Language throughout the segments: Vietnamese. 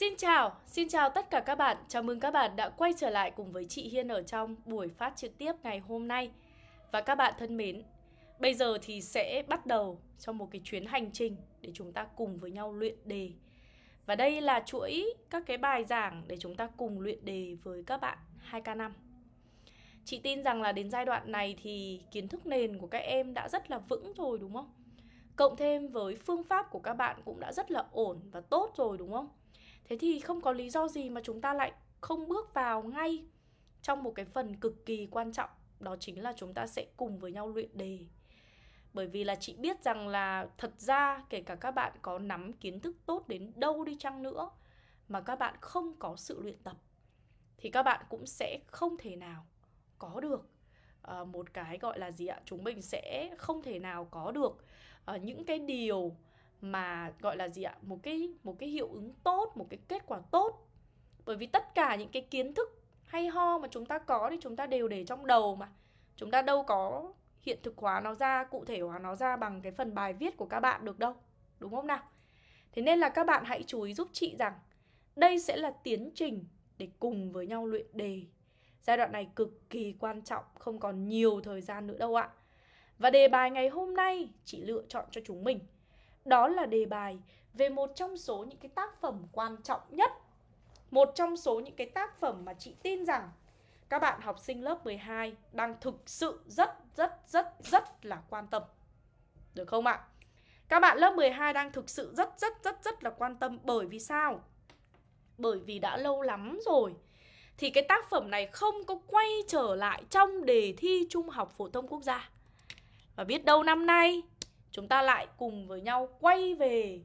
Xin chào, xin chào tất cả các bạn. Chào mừng các bạn đã quay trở lại cùng với chị Hiên ở trong buổi phát trực tiếp ngày hôm nay. Và các bạn thân mến, bây giờ thì sẽ bắt đầu cho một cái chuyến hành trình để chúng ta cùng với nhau luyện đề. Và đây là chuỗi các cái bài giảng để chúng ta cùng luyện đề với các bạn 2K5. Chị tin rằng là đến giai đoạn này thì kiến thức nền của các em đã rất là vững rồi đúng không? Cộng thêm với phương pháp của các bạn cũng đã rất là ổn và tốt rồi đúng không? Thế thì không có lý do gì mà chúng ta lại không bước vào ngay trong một cái phần cực kỳ quan trọng Đó chính là chúng ta sẽ cùng với nhau luyện đề. Bởi vì là chị biết rằng là thật ra kể cả các bạn có nắm kiến thức tốt đến đâu đi chăng nữa Mà các bạn không có sự luyện tập Thì các bạn cũng sẽ không thể nào có được uh, một cái gọi là gì ạ? Chúng mình sẽ không thể nào có được uh, những cái điều mà, gọi là gì ạ? Một cái một cái hiệu ứng tốt, một cái kết quả tốt. Bởi vì tất cả những cái kiến thức hay ho mà chúng ta có thì chúng ta đều để trong đầu mà. Chúng ta đâu có hiện thực hóa nó ra, cụ thể hóa nó ra bằng cái phần bài viết của các bạn được đâu, đúng không nào? Thế nên là các bạn hãy chú ý giúp chị rằng đây sẽ là tiến trình để cùng với nhau luyện đề. Giai đoạn này cực kỳ quan trọng, không còn nhiều thời gian nữa đâu ạ. Và đề bài ngày hôm nay chị lựa chọn cho chúng mình đó là đề bài về một trong số những cái tác phẩm quan trọng nhất Một trong số những cái tác phẩm mà chị tin rằng các bạn học sinh lớp 12 đang thực sự rất rất rất rất là quan tâm Được không ạ? Các bạn lớp 12 đang thực sự rất rất rất rất là quan tâm bởi vì sao? Bởi vì đã lâu lắm rồi thì cái tác phẩm này không có quay trở lại trong đề thi Trung học phổ thông quốc gia. Và biết đâu năm nay chúng ta lại cùng với nhau quay về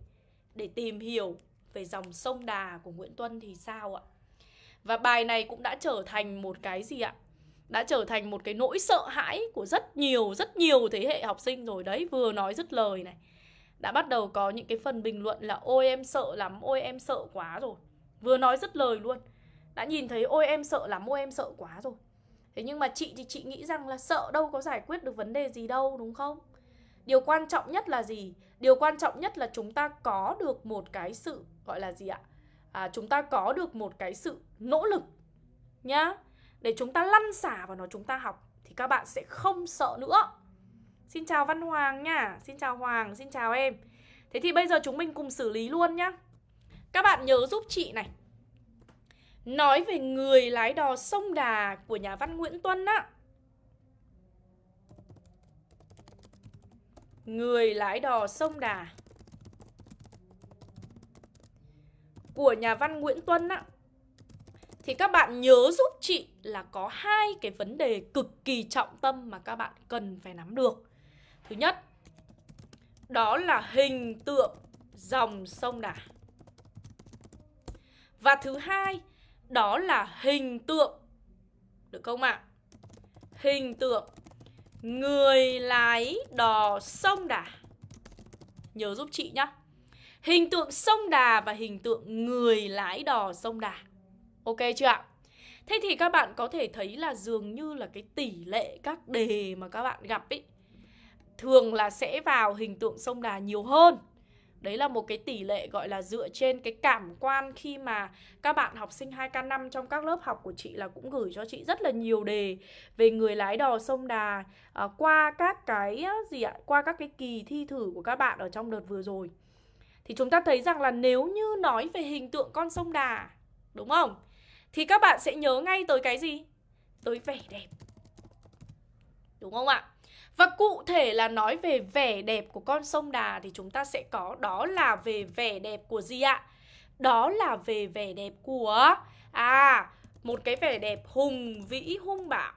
để tìm hiểu về dòng sông Đà của Nguyễn Tuân thì sao ạ? Và bài này cũng đã trở thành một cái gì ạ? Đã trở thành một cái nỗi sợ hãi của rất nhiều, rất nhiều thế hệ học sinh rồi đấy Vừa nói dứt lời này Đã bắt đầu có những cái phần bình luận là Ôi em sợ lắm, ôi em sợ quá rồi Vừa nói dứt lời luôn Đã nhìn thấy ôi em sợ lắm, ôi em sợ quá rồi Thế nhưng mà chị thì chị nghĩ rằng là sợ đâu có giải quyết được vấn đề gì đâu đúng không? Điều quan trọng nhất là gì? Điều quan trọng nhất là chúng ta có được một cái sự gọi là gì ạ? À, chúng ta có được một cái sự nỗ lực nhá. Để chúng ta lăn xả vào nó chúng ta học thì các bạn sẽ không sợ nữa. Xin chào Văn Hoàng nha, xin chào Hoàng, xin chào em. Thế thì bây giờ chúng mình cùng xử lý luôn nhá. Các bạn nhớ giúp chị này. Nói về người lái đò sông Đà của nhà văn Nguyễn Tuân á Người lái đò sông Đà Của nhà văn Nguyễn Tuân á Thì các bạn nhớ giúp chị là có hai cái vấn đề cực kỳ trọng tâm mà các bạn cần phải nắm được Thứ nhất, Đó là hình tượng dòng sông Đà Và thứ hai, Đó là hình tượng, Được không ạ? À? Hình tượng Người lái đò sông Đà. Nhớ giúp chị nhá. Hình tượng sông Đà và hình tượng người lái đò sông Đà. Ok chưa ạ? Thế thì các bạn có thể thấy là dường như là cái tỷ lệ các đề mà các bạn gặp ý, Thường là sẽ vào hình tượng sông Đà nhiều hơn. Đấy là một cái tỷ lệ gọi là dựa trên cái cảm quan khi mà các bạn học sinh 2K5 trong các lớp học của chị là cũng gửi cho chị rất là nhiều đề về người lái đò sông Đà à, qua các cái gì ạ? Qua các cái kỳ thi thử của các bạn ở trong đợt vừa rồi. Thì chúng ta thấy rằng là nếu như nói về hình tượng con sông Đà, đúng không? Thì các bạn sẽ nhớ ngay tới cái gì? Tới vẻ đẹp. Đúng không ạ? Và cụ thể là nói về vẻ đẹp của con sông Đà thì chúng ta sẽ có, đó là về vẻ đẹp của gì ạ? Đó là về vẻ đẹp của à một cái vẻ đẹp hùng vĩ, hung bạo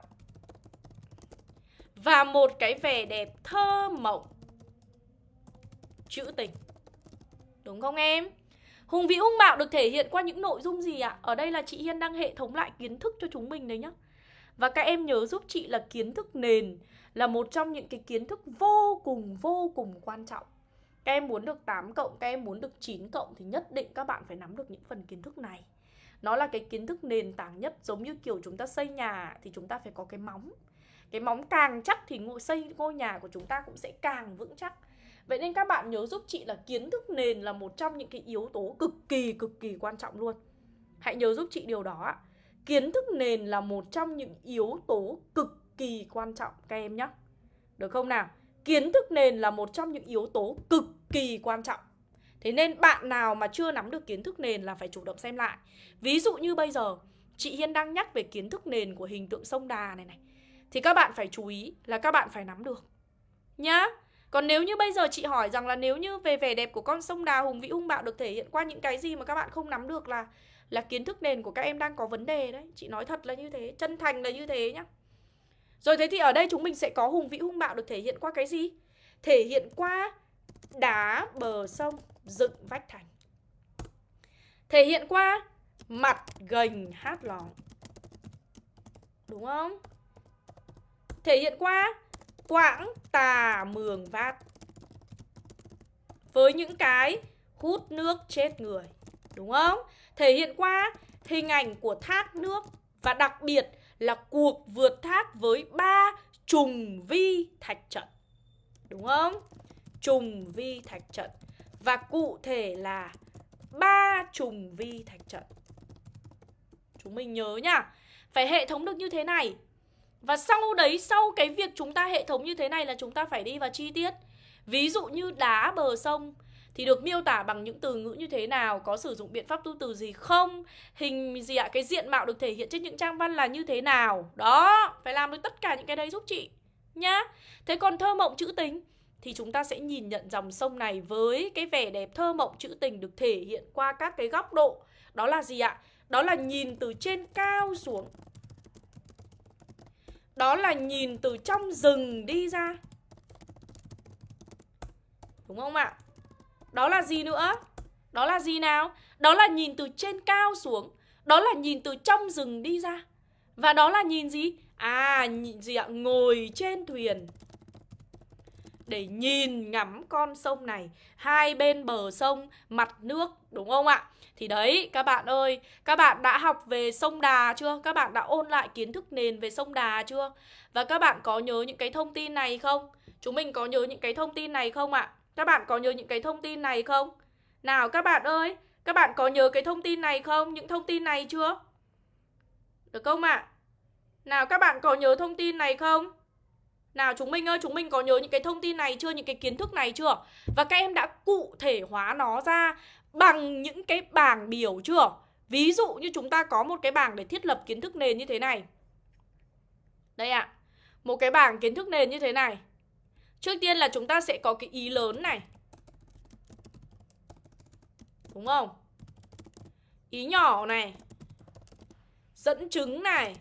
và một cái vẻ đẹp thơ mộng trữ tình. Đúng không em? Hùng vĩ, hung bạo được thể hiện qua những nội dung gì ạ? Ở đây là chị Hiên đang hệ thống lại kiến thức cho chúng mình đấy nhá. Và các em nhớ giúp chị là kiến thức nền là một trong những cái kiến thức vô cùng vô cùng quan trọng các em muốn được 8 cộng, các em muốn được 9 cộng thì nhất định các bạn phải nắm được những phần kiến thức này Nó là cái kiến thức nền tảng nhất giống như kiểu chúng ta xây nhà thì chúng ta phải có cái móng Cái móng càng chắc thì ngôi xây ngôi nhà của chúng ta cũng sẽ càng vững chắc Vậy nên các bạn nhớ giúp chị là kiến thức nền là một trong những cái yếu tố cực kỳ cực kỳ quan trọng luôn. Hãy nhớ giúp chị điều đó ạ. Kiến thức nền là một trong những yếu tố cực kỳ quan trọng các em nhé. Được không nào? Kiến thức nền là một trong những yếu tố cực kỳ quan trọng. Thế nên bạn nào mà chưa nắm được kiến thức nền là phải chủ động xem lại. Ví dụ như bây giờ chị Hiên đang nhắc về kiến thức nền của hình tượng sông đà này này. Thì các bạn phải chú ý là các bạn phải nắm được. Nhá. Còn nếu như bây giờ chị hỏi rằng là nếu như về vẻ đẹp của con sông đà hùng vĩ hung bạo được thể hiện qua những cái gì mà các bạn không nắm được là là kiến thức nền của các em đang có vấn đề đấy. Chị nói thật là như thế, chân thành là như thế nhá. Rồi thế thì ở đây chúng mình sẽ có hùng vĩ, hung bạo được thể hiện qua cái gì? Thể hiện qua đá, bờ sông, dựng vách thành. Thể hiện qua mặt gành hát lóng. Đúng không? Thể hiện qua quãng tà mường vát. Với những cái hút nước chết người. Đúng không? Thể hiện qua hình ảnh của thác nước và đặc biệt là cuộc vượt thác với ba trùng vi thạch trận. Đúng không? Trùng vi thạch trận. Và cụ thể là ba trùng vi thạch trận. Chúng mình nhớ nhá. Phải hệ thống được như thế này. Và sau đấy, sau cái việc chúng ta hệ thống như thế này là chúng ta phải đi vào chi tiết. Ví dụ như đá bờ sông thì được miêu tả bằng những từ ngữ như thế nào, có sử dụng biện pháp tu từ gì không, hình gì ạ, à? cái diện mạo được thể hiện trên những trang văn là như thế nào. Đó, phải làm được tất cả những cái đấy giúp chị nhá. Thế còn thơ mộng trữ tình thì chúng ta sẽ nhìn nhận dòng sông này với cái vẻ đẹp thơ mộng trữ tình được thể hiện qua các cái góc độ. Đó là gì ạ? Đó là nhìn từ trên cao xuống. Đó là nhìn từ trong rừng đi ra. Đúng không ạ? Đó là gì nữa? Đó là gì nào? Đó là nhìn từ trên cao xuống. Đó là nhìn từ trong rừng đi ra. Và đó là nhìn gì? À, nhìn gì ạ? Ngồi trên thuyền để nhìn ngắm con sông này hai bên bờ sông mặt nước đúng không ạ thì đấy các bạn ơi các bạn đã học về sông đà chưa các bạn đã ôn lại kiến thức nền về sông đà chưa và các bạn có nhớ những cái thông tin này không chúng mình có nhớ những cái thông tin này không ạ các bạn có nhớ những cái thông tin này không nào các bạn ơi các bạn có nhớ cái thông tin này không những thông tin này chưa được không ạ nào các bạn có nhớ thông tin này không nào chúng mình ơi, chúng mình có nhớ những cái thông tin này chưa, những cái kiến thức này chưa? Và các em đã cụ thể hóa nó ra bằng những cái bảng biểu chưa? Ví dụ như chúng ta có một cái bảng để thiết lập kiến thức nền như thế này. Đây ạ. À, một cái bảng kiến thức nền như thế này. Trước tiên là chúng ta sẽ có cái ý lớn này. Đúng không? Ý nhỏ này. Dẫn chứng này.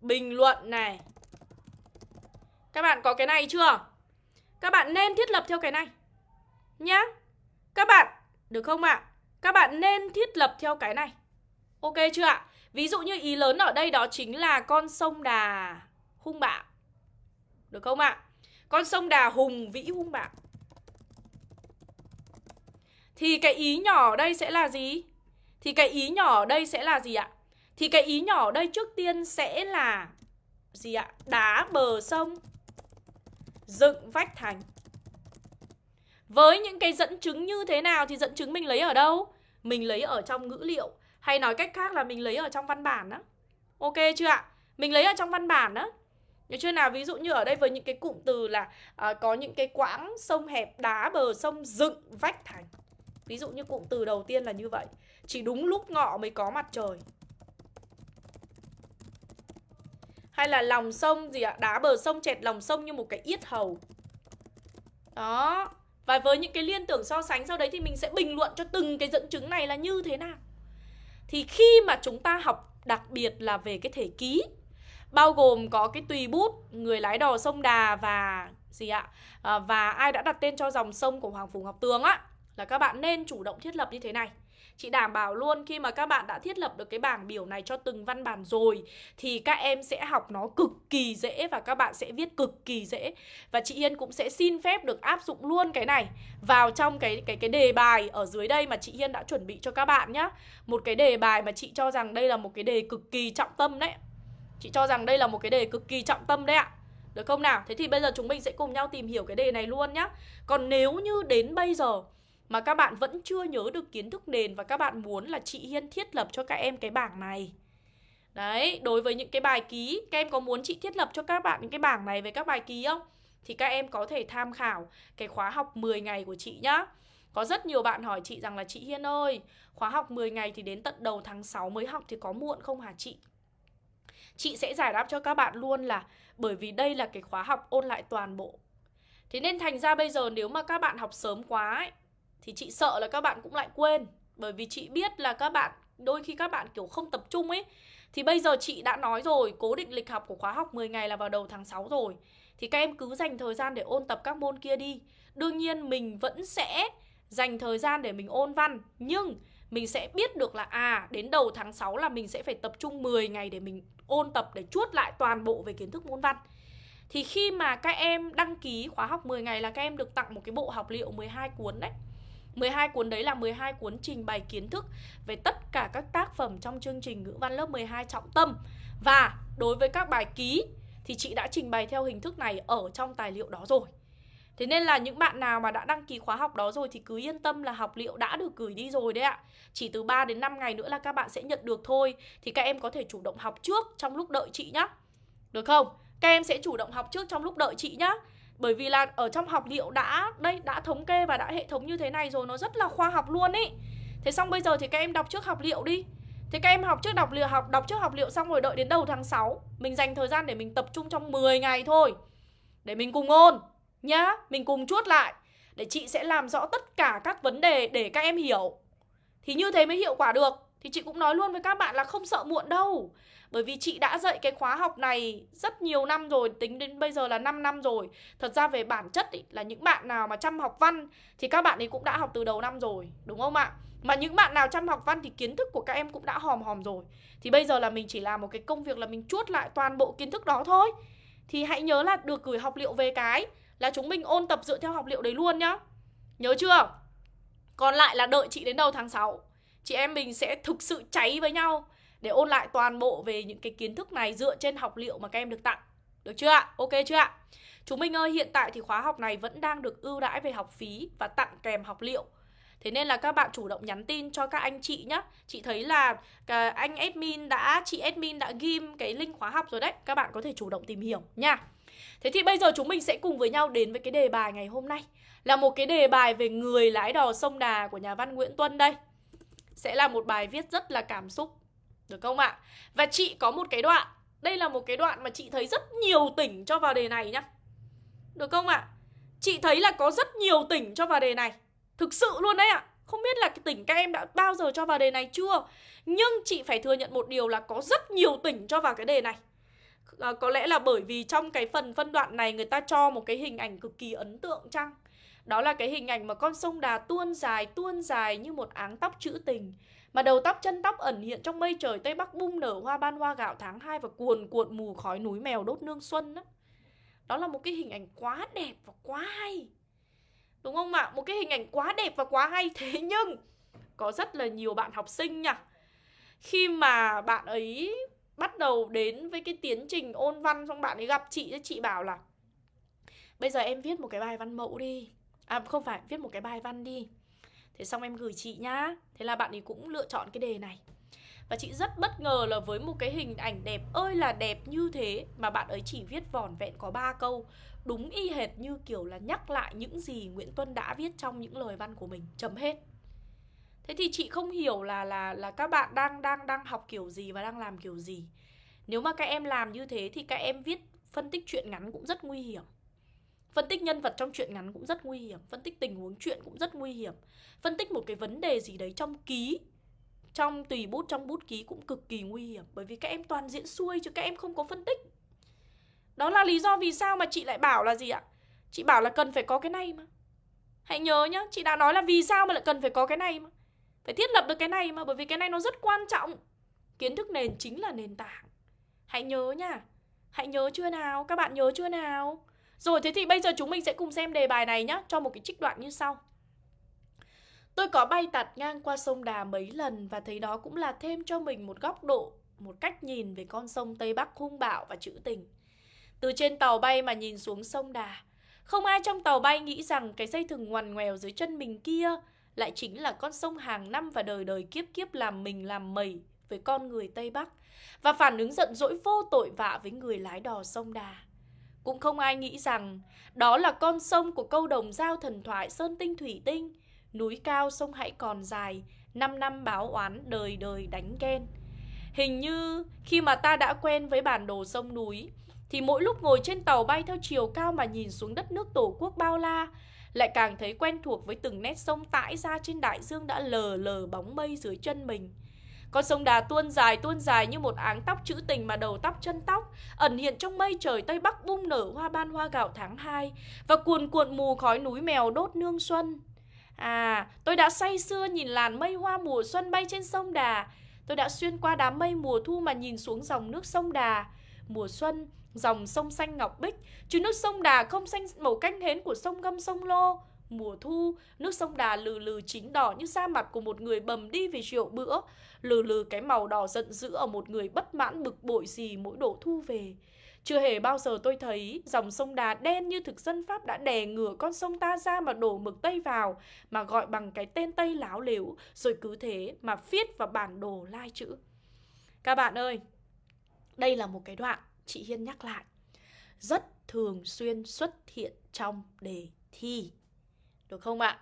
Bình luận này các bạn có cái này chưa? Các bạn nên thiết lập theo cái này Nhá Các bạn, được không ạ? À? Các bạn nên thiết lập theo cái này Ok chưa ạ? Ví dụ như ý lớn ở đây đó chính là con sông Đà hung bạo Được không ạ? Con sông Đà hùng vĩ hung bạo Thì cái ý nhỏ ở đây sẽ là gì? Thì cái ý nhỏ ở đây sẽ là gì ạ? Thì cái ý nhỏ ở đây trước tiên sẽ là gì ạ? Đá bờ sông dựng vách thành Với những cái dẫn chứng như thế nào thì dẫn chứng mình lấy ở đâu? Mình lấy ở trong ngữ liệu Hay nói cách khác là mình lấy ở trong văn bản đó Ok chưa ạ? Mình lấy ở trong văn bản đó Nhớ chưa? Nào? Ví dụ như ở đây với những cái cụm từ là à, Có những cái quãng sông hẹp đá bờ sông dựng vách thành. Ví dụ như cụm từ đầu tiên là như vậy. Chỉ đúng lúc ngọ mới có mặt trời. Hay là lòng sông gì ạ? Đá bờ sông chẹt lòng sông như một cái yết hầu. Đó. Và với những cái liên tưởng so sánh sau đấy thì mình sẽ bình luận cho từng cái dẫn chứng này là như thế nào. Thì khi mà chúng ta học đặc biệt là về cái thể ký Bao gồm có cái tùy bút, người lái đò sông Đà và gì ạ? À, và ai đã đặt tên cho dòng sông của Hoàng Phủ Ngọc Tường á Là các bạn nên chủ động thiết lập như thế này. Chị đảm bảo luôn khi mà các bạn đã thiết lập được cái bảng biểu này cho từng văn bản rồi Thì các em sẽ học nó cực kỳ dễ và các bạn sẽ viết cực kỳ dễ. Và chị Hiên cũng sẽ xin phép được áp dụng luôn cái này Vào trong cái cái cái đề bài ở dưới đây mà chị Hiên đã chuẩn bị cho các bạn nhá. Một cái đề bài mà chị cho rằng đây là một cái đề cực kỳ trọng tâm đấy. Chị cho rằng đây là một cái đề cực kỳ trọng tâm đấy ạ Được không nào? Thế thì bây giờ chúng mình sẽ cùng nhau tìm hiểu cái đề này luôn nhá Còn nếu như đến bây giờ mà các bạn vẫn chưa nhớ được kiến thức nền và các bạn muốn là chị Hiên thiết lập cho các em cái bảng này Đấy, đối với những cái bài ký, các em có muốn chị thiết lập cho các bạn những cái bảng này về các bài ký không? Thì các em có thể tham khảo cái khóa học 10 ngày của chị nhá Có rất nhiều bạn hỏi chị rằng là chị Hiên ơi Khóa học 10 ngày thì đến tận đầu tháng 6 mới học thì có muộn không hả chị? Chị sẽ giải đáp cho các bạn luôn là bởi vì đây là cái khóa học ôn lại toàn bộ. Thế nên thành ra bây giờ nếu mà các bạn học sớm quá ấy, thì chị sợ là các bạn cũng lại quên. Bởi vì chị biết là các bạn đôi khi các bạn kiểu không tập trung ấy. Thì bây giờ chị đã nói rồi cố định lịch học của khóa học 10 ngày là vào đầu tháng 6 rồi. Thì các em cứ dành thời gian để ôn tập các môn kia đi. Đương nhiên mình vẫn sẽ dành thời gian để mình ôn văn. Nhưng mình sẽ biết được là à đến đầu tháng 6 là mình sẽ phải tập trung 10 ngày để mình ôn tập để chuốt lại toàn bộ về kiến thức môn văn thì khi mà các em đăng ký khóa học 10 ngày là các em được tặng một cái bộ học liệu 12 cuốn đấy 12 cuốn đấy là 12 cuốn trình bày kiến thức về tất cả các tác phẩm trong chương trình ngữ văn lớp 12 trọng tâm. Và đối với các bài ký thì chị đã trình bày theo hình thức này ở trong tài liệu đó rồi. Thế nên là những bạn nào mà đã đăng ký khóa học đó rồi thì cứ yên tâm là học liệu đã được gửi đi rồi đấy ạ. Chỉ từ 3 đến 5 ngày nữa là các bạn sẽ nhận được thôi. Thì các em có thể chủ động học trước trong lúc đợi chị nhá. Được không? Các em sẽ chủ động học trước trong lúc đợi chị nhá. Bởi vì là ở trong học liệu đã đây đã thống kê và đã hệ thống như thế này rồi nó rất là khoa học luôn ý. Thế xong bây giờ thì các em đọc trước học liệu đi. Thế các em học trước đọc liệu học đọc trước học liệu xong rồi đợi đến đầu tháng 6, mình dành thời gian để mình tập trung trong 10 ngày thôi. Để mình cùng ôn nhá, mình cùng chuốt lại để chị sẽ làm rõ tất cả các vấn đề để các em hiểu. Thì như thế mới hiệu quả được. Thì chị cũng nói luôn với các bạn là không sợ muộn đâu. Bởi vì chị đã dạy cái khóa học này rất nhiều năm rồi, tính đến bây giờ là 5 năm rồi. Thật ra về bản chất ý, là những bạn nào mà chăm học văn thì các bạn ấy cũng đã học từ đầu năm rồi, đúng không ạ? Mà những bạn nào chăm học văn thì kiến thức của các em cũng đã hòm hòm rồi. Thì bây giờ là mình chỉ làm một cái công việc là mình chuốt lại toàn bộ kiến thức đó thôi. Thì hãy nhớ là được gửi học liệu về cái là chúng mình ôn tập dựa theo học liệu đấy luôn nhá. Nhớ chưa? Còn lại là đợi chị đến đầu tháng 6 Chị em mình sẽ thực sự cháy với nhau để ôn lại toàn bộ về những cái kiến thức này dựa trên học liệu mà các em được tặng. Được chưa ạ? Ok chưa ạ? Chúng mình ơi, hiện tại thì khóa học này vẫn đang được ưu đãi về học phí và tặng kèm học liệu. Thế nên là các bạn chủ động nhắn tin cho các anh chị nhé Chị thấy là anh admin đã, chị admin đã ghim cái link khóa học rồi đấy Các bạn có thể chủ động tìm hiểu nha Thế thì bây giờ chúng mình sẽ cùng với nhau đến với cái đề bài ngày hôm nay. Là một cái đề bài về người lái đò sông Đà của nhà văn Nguyễn Tuân đây. Sẽ là một bài viết rất là cảm xúc, được không ạ? Và chị có một cái đoạn, Đây là một cái đoạn mà chị thấy rất nhiều tỉnh cho vào đề này nhá. Được không ạ? Chị thấy là có rất nhiều tỉnh cho vào đề này. Thực sự luôn đấy ạ. Không biết là cái tỉnh các em đã bao giờ cho vào đề này chưa? Nhưng chị phải thừa nhận một điều là có rất nhiều tỉnh cho vào cái đề này à, Có lẽ là bởi vì trong cái phần phân đoạn này người ta cho một cái hình ảnh cực kỳ ấn tượng chăng? Đó là cái hình ảnh mà con sông đà tuôn dài tuôn dài như một áng tóc trữ tình. Mà đầu tóc chân tóc ẩn hiện trong mây trời Tây Bắc bung nở hoa ban hoa gạo tháng 2 Và cuồn cuộn mù khói núi mèo đốt nương xuân đó. Đó là một cái hình ảnh quá đẹp và quá hay. Đúng không ạ? Một cái hình ảnh quá đẹp và quá hay. Thế nhưng có rất là nhiều bạn học sinh nha. Khi mà bạn ấy bắt đầu đến với cái tiến trình ôn văn Xong bạn ấy gặp chị, chị bảo là Bây giờ em viết một cái bài văn mẫu đi. À không phải, viết một cái bài văn đi. Thế xong em gửi chị nhá. Thế là bạn ấy cũng lựa chọn cái đề này. Và chị rất bất ngờ là với một cái hình ảnh đẹp ơi là đẹp như thế Mà bạn ấy chỉ viết vỏn vẹn có ba câu Đúng y hệt như kiểu là nhắc lại những gì Nguyễn Tuân đã viết trong những lời văn của mình Chấm hết. Thế thì chị không hiểu là là là các bạn đang đang đang học kiểu gì và đang làm kiểu gì. Nếu mà các em làm như thế thì các em viết phân tích chuyện ngắn cũng rất nguy hiểm. Phân tích nhân vật trong truyện ngắn cũng rất nguy hiểm. Phân tích tình huống chuyện cũng rất nguy hiểm. Phân tích một cái vấn đề gì đấy trong ký Trong tùy bút, trong bút ký cũng cực kỳ nguy hiểm. Bởi vì các em toàn diễn xuôi chứ các em không có phân tích. Đó là lý do vì sao mà chị lại bảo là gì ạ? Chị bảo là cần phải có cái này mà. Hãy nhớ nhá Chị đã nói là vì sao mà lại cần phải có cái này mà. Phải thiết lập được cái này mà, Bởi vì cái này nó rất quan trọng. Kiến thức nền chính là nền tảng. Hãy nhớ nha. Hãy nhớ chưa nào? Các bạn nhớ chưa nào? Rồi, thế thì bây giờ chúng mình sẽ cùng xem đề bài này nhé Cho một cái trích đoạn như sau. Tôi có bay tạt ngang qua sông Đà mấy lần Và thấy đó cũng là thêm cho mình một góc độ, Một cách nhìn về con sông Tây Bắc hung bạo và trữ tình. Từ trên tàu bay mà nhìn xuống sông Đà, Không ai trong tàu bay nghĩ rằng cái dây thừng ngoằn ngoèo dưới chân mình kia lại chính là con sông hàng năm và đời đời kiếp kiếp làm mình làm mẩy với con người Tây Bắc Và phản ứng giận dỗi vô tội vạ với người lái đò sông Đà. Cũng không ai nghĩ rằng đó là con sông của câu đồng giao thần thoại Sơn Tinh Thủy Tinh, Núi cao sông hãy còn dài, Năm năm báo oán, đời đời đánh ghen. Hình như khi mà ta đã quen với bản đồ sông núi, Thì mỗi lúc ngồi trên tàu bay theo chiều cao mà nhìn xuống đất nước tổ quốc bao la lại càng thấy quen thuộc với từng nét sông tãi ra trên đại dương đã lờ lờ bóng mây dưới chân mình. Con sông Đà tuôn dài tuôn dài như một áng tóc trữ tình mà đầu tóc chân tóc Ẩn hiện trong mây trời Tây Bắc bung nở hoa ban hoa gạo tháng 2 Và cuồn cuộn mù khói núi mèo đốt nương xuân. À, tôi đã say sưa nhìn làn mây hoa mùa xuân bay trên sông Đà. Tôi đã xuyên qua đám mây mùa thu mà nhìn xuống dòng nước sông Đà. Mùa xuân, dòng sông xanh ngọc bích. Chứ nước sông Đà không xanh màu canh hến của sông Gâm sông Lô. Mùa thu, nước sông Đà lừ lừ chín đỏ như da mặt của một người bầm đi vì rượu bữa. Lừ lừ cái màu đỏ giận dữ ở một người bất mãn bực bội gì mỗi độ thu về. Chưa hề bao giờ tôi thấy dòng sông Đà đen như thực dân Pháp đã đè ngửa con sông ta ra mà đổ mực Tây vào mà gọi bằng cái tên Tây láo lếu rồi cứ thế mà viết vào bản đồ lai chữ. Các bạn ơi, đây là một cái đoạn chị Hiên nhắc lại rất thường xuyên xuất hiện trong đề thi. Được không ạ?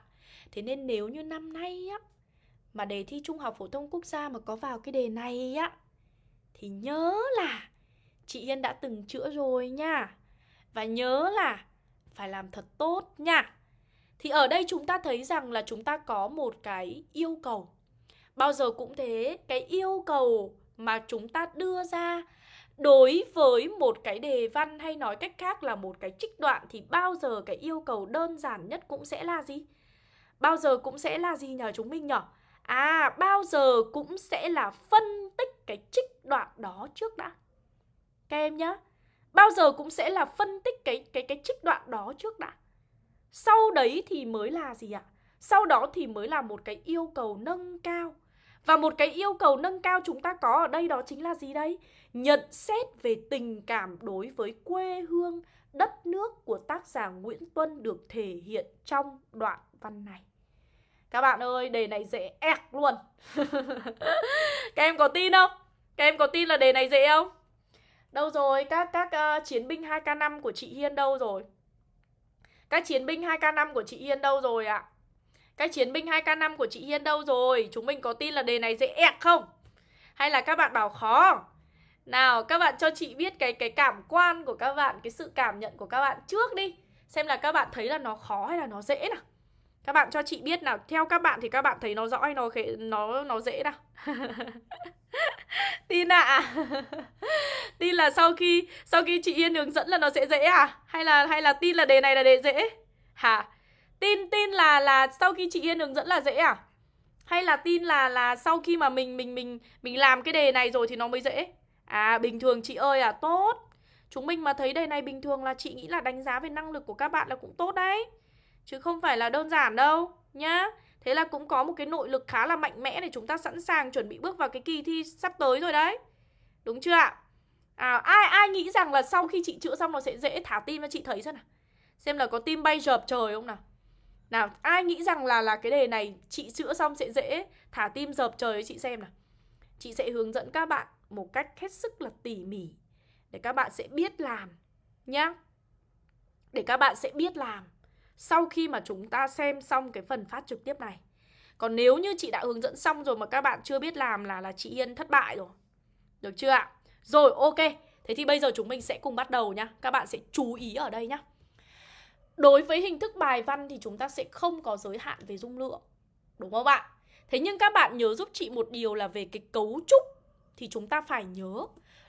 Thế nên nếu như năm nay á mà đề thi Trung học phổ thông quốc gia mà có vào cái đề này á thì nhớ là chị Hiên đã từng chữa rồi nha. Và nhớ là phải làm thật tốt nha. Thì ở đây chúng ta thấy rằng là chúng ta có một cái yêu cầu. Bao giờ cũng thế, cái yêu cầu mà chúng ta đưa ra đối với một cái đề văn hay nói cách khác là một cái trích đoạn thì bao giờ cái yêu cầu đơn giản nhất cũng sẽ là gì? Bao giờ cũng sẽ là gì nhờ chúng mình nhở? À, bao giờ cũng sẽ là phân tích cái trích đoạn đó trước đã. Các em nhá. Bao giờ cũng sẽ là phân tích cái cái cái trích đoạn đó trước đã. Sau đấy thì mới là gì ạ? Sau đó thì mới là một cái yêu cầu nâng cao. Và một cái yêu cầu nâng cao chúng ta có ở đây đó chính là gì đây? Nhận xét về tình cảm đối với quê hương, đất nước của tác giả Nguyễn Tuân được thể hiện trong đoạn văn này. Các bạn ơi, đề này dễ ẹc luôn. Các em có tin không? Các em có tin là đề này dễ không? Đâu rồi? Các các uh, chiến binh 2K5 của chị Hiên đâu rồi? Các chiến binh 2K5 của chị Hiên đâu rồi ạ? À? Các chiến binh 2K5 của chị Hiên đâu rồi? Chúng mình có tin là đề này dễ ẹc không? Hay là các bạn bảo khó? Nào, các bạn cho chị biết cái cái cảm quan của các bạn, cái sự cảm nhận của các bạn trước đi. Xem là các bạn thấy là nó khó hay là nó dễ nào. Các bạn cho chị biết nào, theo các bạn thì các bạn thấy nó rõ hay nó nó nó dễ nào. tin ạ à? tin là sau khi sau khi chị Yên hướng dẫn là nó sẽ dễ à hay là hay là tin là đề này là đề dễ hả tin tin là là sau khi chị Yên hướng dẫn là dễ à hay là tin là là sau khi mà mình mình mình mình làm cái đề này rồi thì nó mới dễ à bình thường chị ơi à tốt chúng mình mà thấy đề này bình thường là chị nghĩ là đánh giá về năng lực của các bạn là cũng tốt đấy chứ không phải là đơn giản đâu nhá Thế là cũng có một cái nội lực khá là mạnh mẽ để chúng ta sẵn sàng chuẩn bị bước vào cái kỳ thi sắp tới rồi đấy. Đúng chưa ạ? À, ai ai nghĩ rằng là sau khi chị chữa xong nó sẽ dễ thả tim cho chị thấy xem nào. Xem là có tim bay dợp trời không nào. Nào, ai nghĩ rằng là là cái đề này chị chữa xong sẽ dễ thả tim dợp trời cho chị xem nào. Chị sẽ hướng dẫn các bạn một cách hết sức là tỉ mỉ để các bạn sẽ biết làm, nhá. Để các bạn sẽ biết làm sau khi mà chúng ta xem xong cái phần phát trực tiếp này. Còn nếu như chị đã hướng dẫn xong rồi mà các bạn chưa biết làm là là chị Yên thất bại rồi. Được chưa ạ? Rồi, ok. Thế thì bây giờ chúng mình sẽ cùng bắt đầu nhá. Các bạn sẽ chú ý ở đây nhá. Đối với hình thức bài văn thì chúng ta sẽ không có giới hạn về dung lượng. Đúng không ạ? Thế nhưng các bạn nhớ giúp chị một điều là về cái cấu trúc thì chúng ta phải nhớ.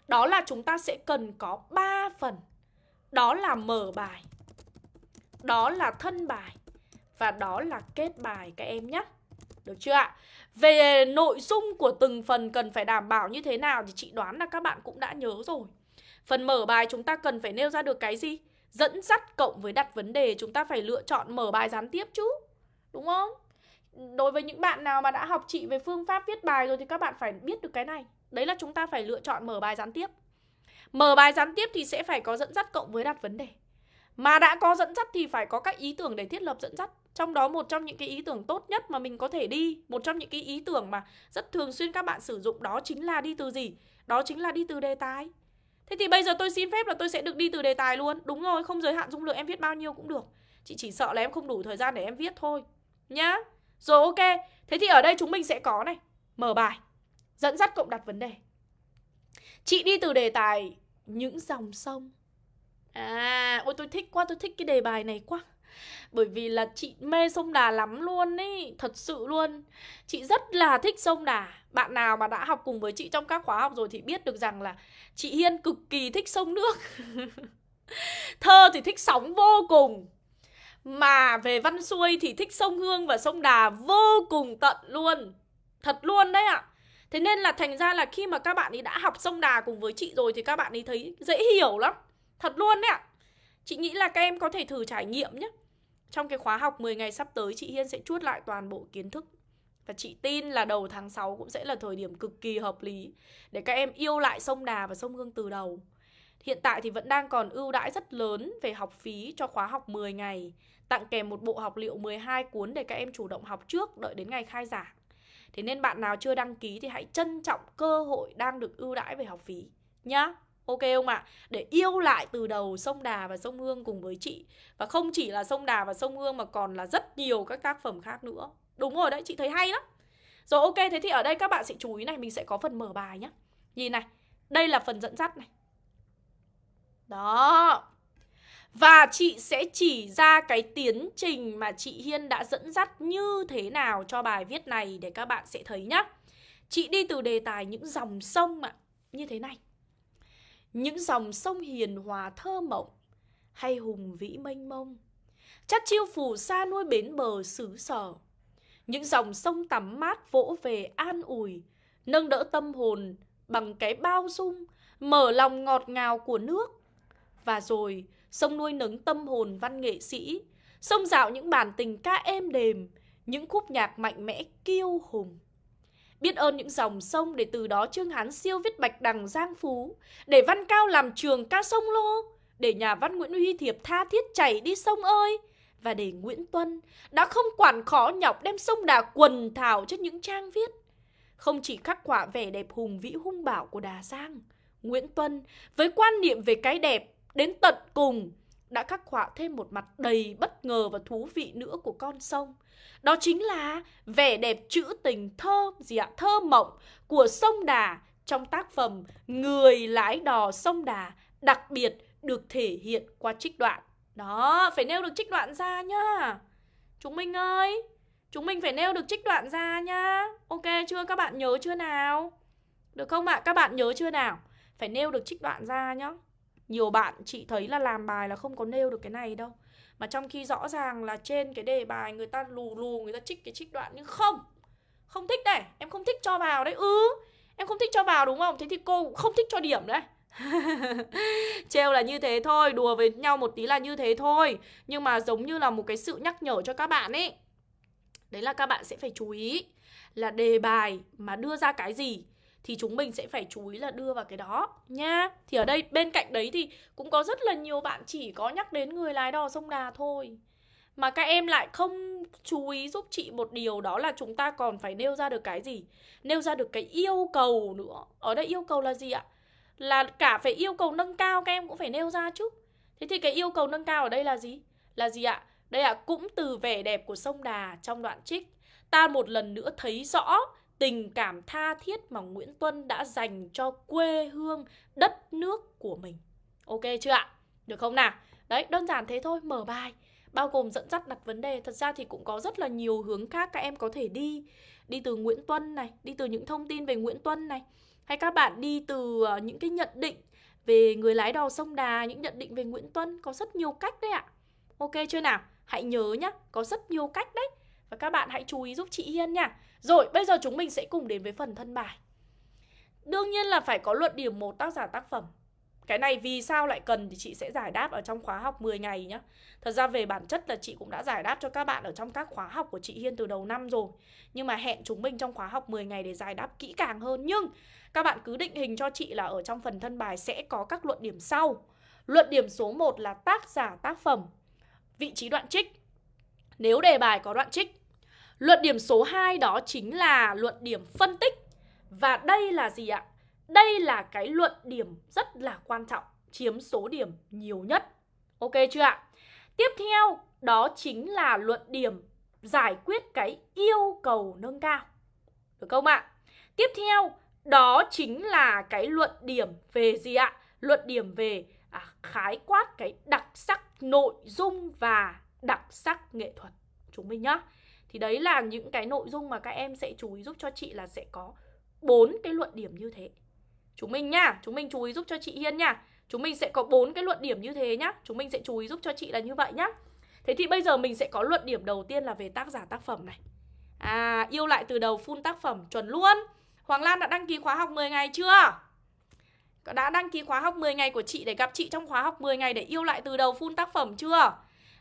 Đó là chúng ta sẽ cần có 3 phần. Đó là mở bài, đó là thân bài và đó là kết bài các em nhé. Được chưa ạ? Về nội dung của từng phần cần phải đảm bảo như thế nào thì chị đoán là các bạn cũng đã nhớ rồi. Phần mở bài chúng ta cần phải nêu ra được cái gì? Dẫn dắt cộng với đặt vấn đề chúng ta phải lựa chọn mở bài gián tiếp chứ. Đúng không? Đối với những bạn nào mà đã học chị về phương pháp viết bài rồi thì các bạn phải biết được cái này. Đấy là chúng ta phải lựa chọn mở bài gián tiếp. Mở bài gián tiếp thì sẽ phải có dẫn dắt cộng với đặt vấn đề. Mà đã có dẫn dắt thì phải có các ý tưởng để thiết lập dẫn dắt. Trong đó một trong những cái ý tưởng tốt nhất mà mình có thể đi Một trong những cái ý tưởng mà rất thường xuyên các bạn sử dụng đó chính là đi từ gì? Đó chính là đi từ đề tài. Thế thì bây giờ tôi xin phép là tôi sẽ được đi từ đề tài luôn. Đúng rồi, không giới hạn dung lượng em viết bao nhiêu cũng được. Chị chỉ sợ là em không đủ thời gian để em viết thôi. Nhá. Rồi ok. Thế thì ở đây chúng mình sẽ có này. Mở bài. Dẫn dắt cộng đặt vấn đề. Chị đi từ đề tài những dòng sông. À, ôi tôi thích quá, tôi thích cái đề bài này quá. Bởi vì là chị mê sông Đà lắm luôn ý Thật sự luôn. Chị rất là thích sông Đà. Bạn nào mà đã học cùng với chị trong các khóa học rồi Thì biết được rằng là chị Hiên cực kỳ thích sông nước. Thơ thì thích sóng vô cùng. Mà về văn xuôi thì thích sông Hương và sông Đà vô cùng tận luôn. Thật luôn đấy ạ. à. Thế nên là thành ra là khi mà các bạn ấy đã học sông đà cùng với chị rồi thì các bạn ấy thấy dễ hiểu lắm. Thật luôn đấy ạ. Chị nghĩ là các em có thể thử trải nghiệm nhé. Trong cái khóa học 10 ngày sắp tới chị Hiên sẽ chuốt lại toàn bộ kiến thức. Và chị tin là đầu tháng 6 cũng sẽ là thời điểm cực kỳ hợp lý để các em yêu lại sông Đà và sông Hương từ đầu. Hiện tại thì vẫn đang còn ưu đãi rất lớn về học phí cho khóa học 10 ngày, tặng kèm một bộ học liệu 12 cuốn để các em chủ động học trước đợi đến ngày khai giảng. Thế nên bạn nào chưa đăng ký thì hãy trân trọng cơ hội đang được ưu đãi về học phí nhá. Ok không ạ? À? Để yêu lại từ đầu sông Đà và sông Hương cùng với chị Và không chỉ là sông Đà và sông Hương mà còn là rất nhiều các tác phẩm khác nữa Đúng rồi đấy, chị thấy hay lắm Rồi ok, thế thì ở đây các bạn sẽ chú ý này Mình sẽ có phần mở bài nhá Nhìn này, đây là phần dẫn dắt này Đó và chị sẽ chỉ ra cái tiến trình mà chị Hiên đã dẫn dắt như thế nào cho bài viết này để các bạn sẽ thấy nhá. Chị đi từ đề tài những dòng sông ạ, như thế này. Những dòng sông hiền hòa thơ mộng hay hùng vĩ mênh mông. Chắc chiêu phù sa nuôi bến bờ xứ sở. Những dòng sông tắm mát vỗ về an ủi, nâng đỡ tâm hồn bằng cái bao dung, mở lòng ngọt ngào của nước. Và rồi, sông nuôi nấng tâm hồn văn nghệ sĩ, sông dạo những bản tình ca êm đềm, những khúc nhạc mạnh mẽ kiêu hùng. Biết ơn những dòng sông để từ đó Trương Hán siêu viết bạch đằng giang phú, để văn cao làm trường ca sông lô, để nhà văn Nguyễn Huy Thiệp tha thiết chảy đi sông ơi, và để Nguyễn Tuân đã không quản khó nhọc đem sông đà quần thảo cho những trang viết. Không chỉ khắc họa vẻ đẹp hùng vĩ hung bảo của Đà Giang, Nguyễn Tuân với quan niệm về cái đẹp đến tận cùng đã khắc họa thêm một mặt đầy bất ngờ và thú vị nữa của con sông. Đó chính là vẻ đẹp trữ tình thơ gì ạ? Thơ mộng của sông Đà trong tác phẩm Người lái đò sông Đà đặc biệt được thể hiện qua trích đoạn. Đó, phải nêu được trích đoạn ra nhá. Chúng mình ơi, chúng mình phải nêu được trích đoạn ra nhá. Ok chưa? Các bạn nhớ chưa nào? Được không ạ? Các bạn nhớ chưa nào? Phải nêu được trích đoạn ra nhá. Nhiều bạn chị thấy là làm bài là không có nêu được cái này đâu. Mà trong khi rõ ràng là trên cái đề bài người ta lù lù, người ta trích cái trích đoạn Nhưng không Không thích đây Em không thích cho vào đấy. Ừ Em không thích cho vào đúng không? Thế thì cô không thích cho điểm đấy. Trêu là như thế thôi, Đùa với nhau một tí là như thế thôi. Nhưng mà giống như là một cái sự nhắc nhở cho các bạn ấy. Đấy là các bạn sẽ phải chú ý Là đề bài mà đưa ra cái gì thì chúng mình sẽ phải chú ý là đưa vào cái đó nha. Thì ở đây bên cạnh đấy thì cũng có rất là nhiều bạn chỉ có nhắc đến người lái đò sông Đà thôi. Mà các em lại không chú ý giúp chị một điều đó là chúng ta còn phải nêu ra được cái gì? Nêu ra được cái yêu cầu nữa. Ở đây yêu cầu là gì ạ? Là cả phải yêu cầu nâng cao các em cũng phải nêu ra chứ. Thế thì cái yêu cầu nâng cao ở đây là gì? Là gì ạ? Đây ạ, cũng từ vẻ đẹp của sông Đà trong đoạn trích Ta một lần nữa thấy rõ tình cảm tha thiết mà Nguyễn Tuân đã dành cho quê hương, đất nước của mình. Ok chưa ạ? Được không nào? Đấy, đơn giản thế thôi, mở bài. Bao gồm dẫn dắt đặt vấn đề. Thật ra thì cũng có rất là nhiều hướng khác các em có thể đi. Đi từ Nguyễn Tuân này đi từ những thông tin về Nguyễn Tuân này. Hay các bạn đi từ ờ, những cái nhận định về người lái đò sông Đà những nhận định về Nguyễn Tuân. Có rất nhiều cách đấy ạ. Ok chưa nào? Hãy nhớ nhá có rất nhiều cách đấy. Và các bạn hãy chú ý giúp chị Hiên nha rồi, bây giờ chúng mình sẽ cùng đến với phần thân bài. Đương nhiên là phải có luận điểm một tác giả tác phẩm. cái này vì sao lại cần thì chị sẽ giải đáp ở trong khóa học 10 ngày nhá. Thật ra về bản chất là chị cũng đã giải đáp cho các bạn ở trong các khóa học của chị Hiên từ đầu năm rồi. Nhưng mà hẹn chúng mình trong khóa học 10 ngày để giải đáp kỹ càng hơn. Nhưng các bạn cứ định hình cho chị là ở trong phần thân bài sẽ có các luận điểm sau. Luận điểm số 1 là tác giả tác phẩm. Vị trí đoạn trích. Nếu đề bài có đoạn trích Luận điểm số 2 đó chính là luận điểm phân tích Và đây là gì ạ? Đây là cái luận điểm rất là quan trọng Chiếm số điểm nhiều nhất Ok chưa ạ? Tiếp theo đó chính là luận điểm giải quyết cái yêu cầu nâng cao Được không ạ? Tiếp theo đó chính là cái luận điểm về gì ạ? Luận điểm về à, khái quát cái đặc sắc nội dung và đặc sắc nghệ thuật chúng mình nhá thì đấy là những cái nội dung mà các em sẽ chú ý giúp cho chị là sẽ có bốn cái luận điểm như thế. Chúng mình nhá chúng mình chú ý giúp cho chị hiên nhá chúng mình sẽ có bốn cái luận điểm như thế nhá. Chúng mình sẽ chú ý giúp cho chị là như vậy nhá. Thế thì bây giờ mình sẽ có luận điểm đầu tiên là về tác giả tác phẩm này. À yêu lại từ đầu full tác phẩm, chuẩn luôn. Hoàng Lan đã đăng ký khóa học 10 ngày chưa? Đã đăng ký khóa học 10 ngày của chị để gặp chị trong khóa học 10 ngày để yêu lại từ đầu full tác phẩm chưa?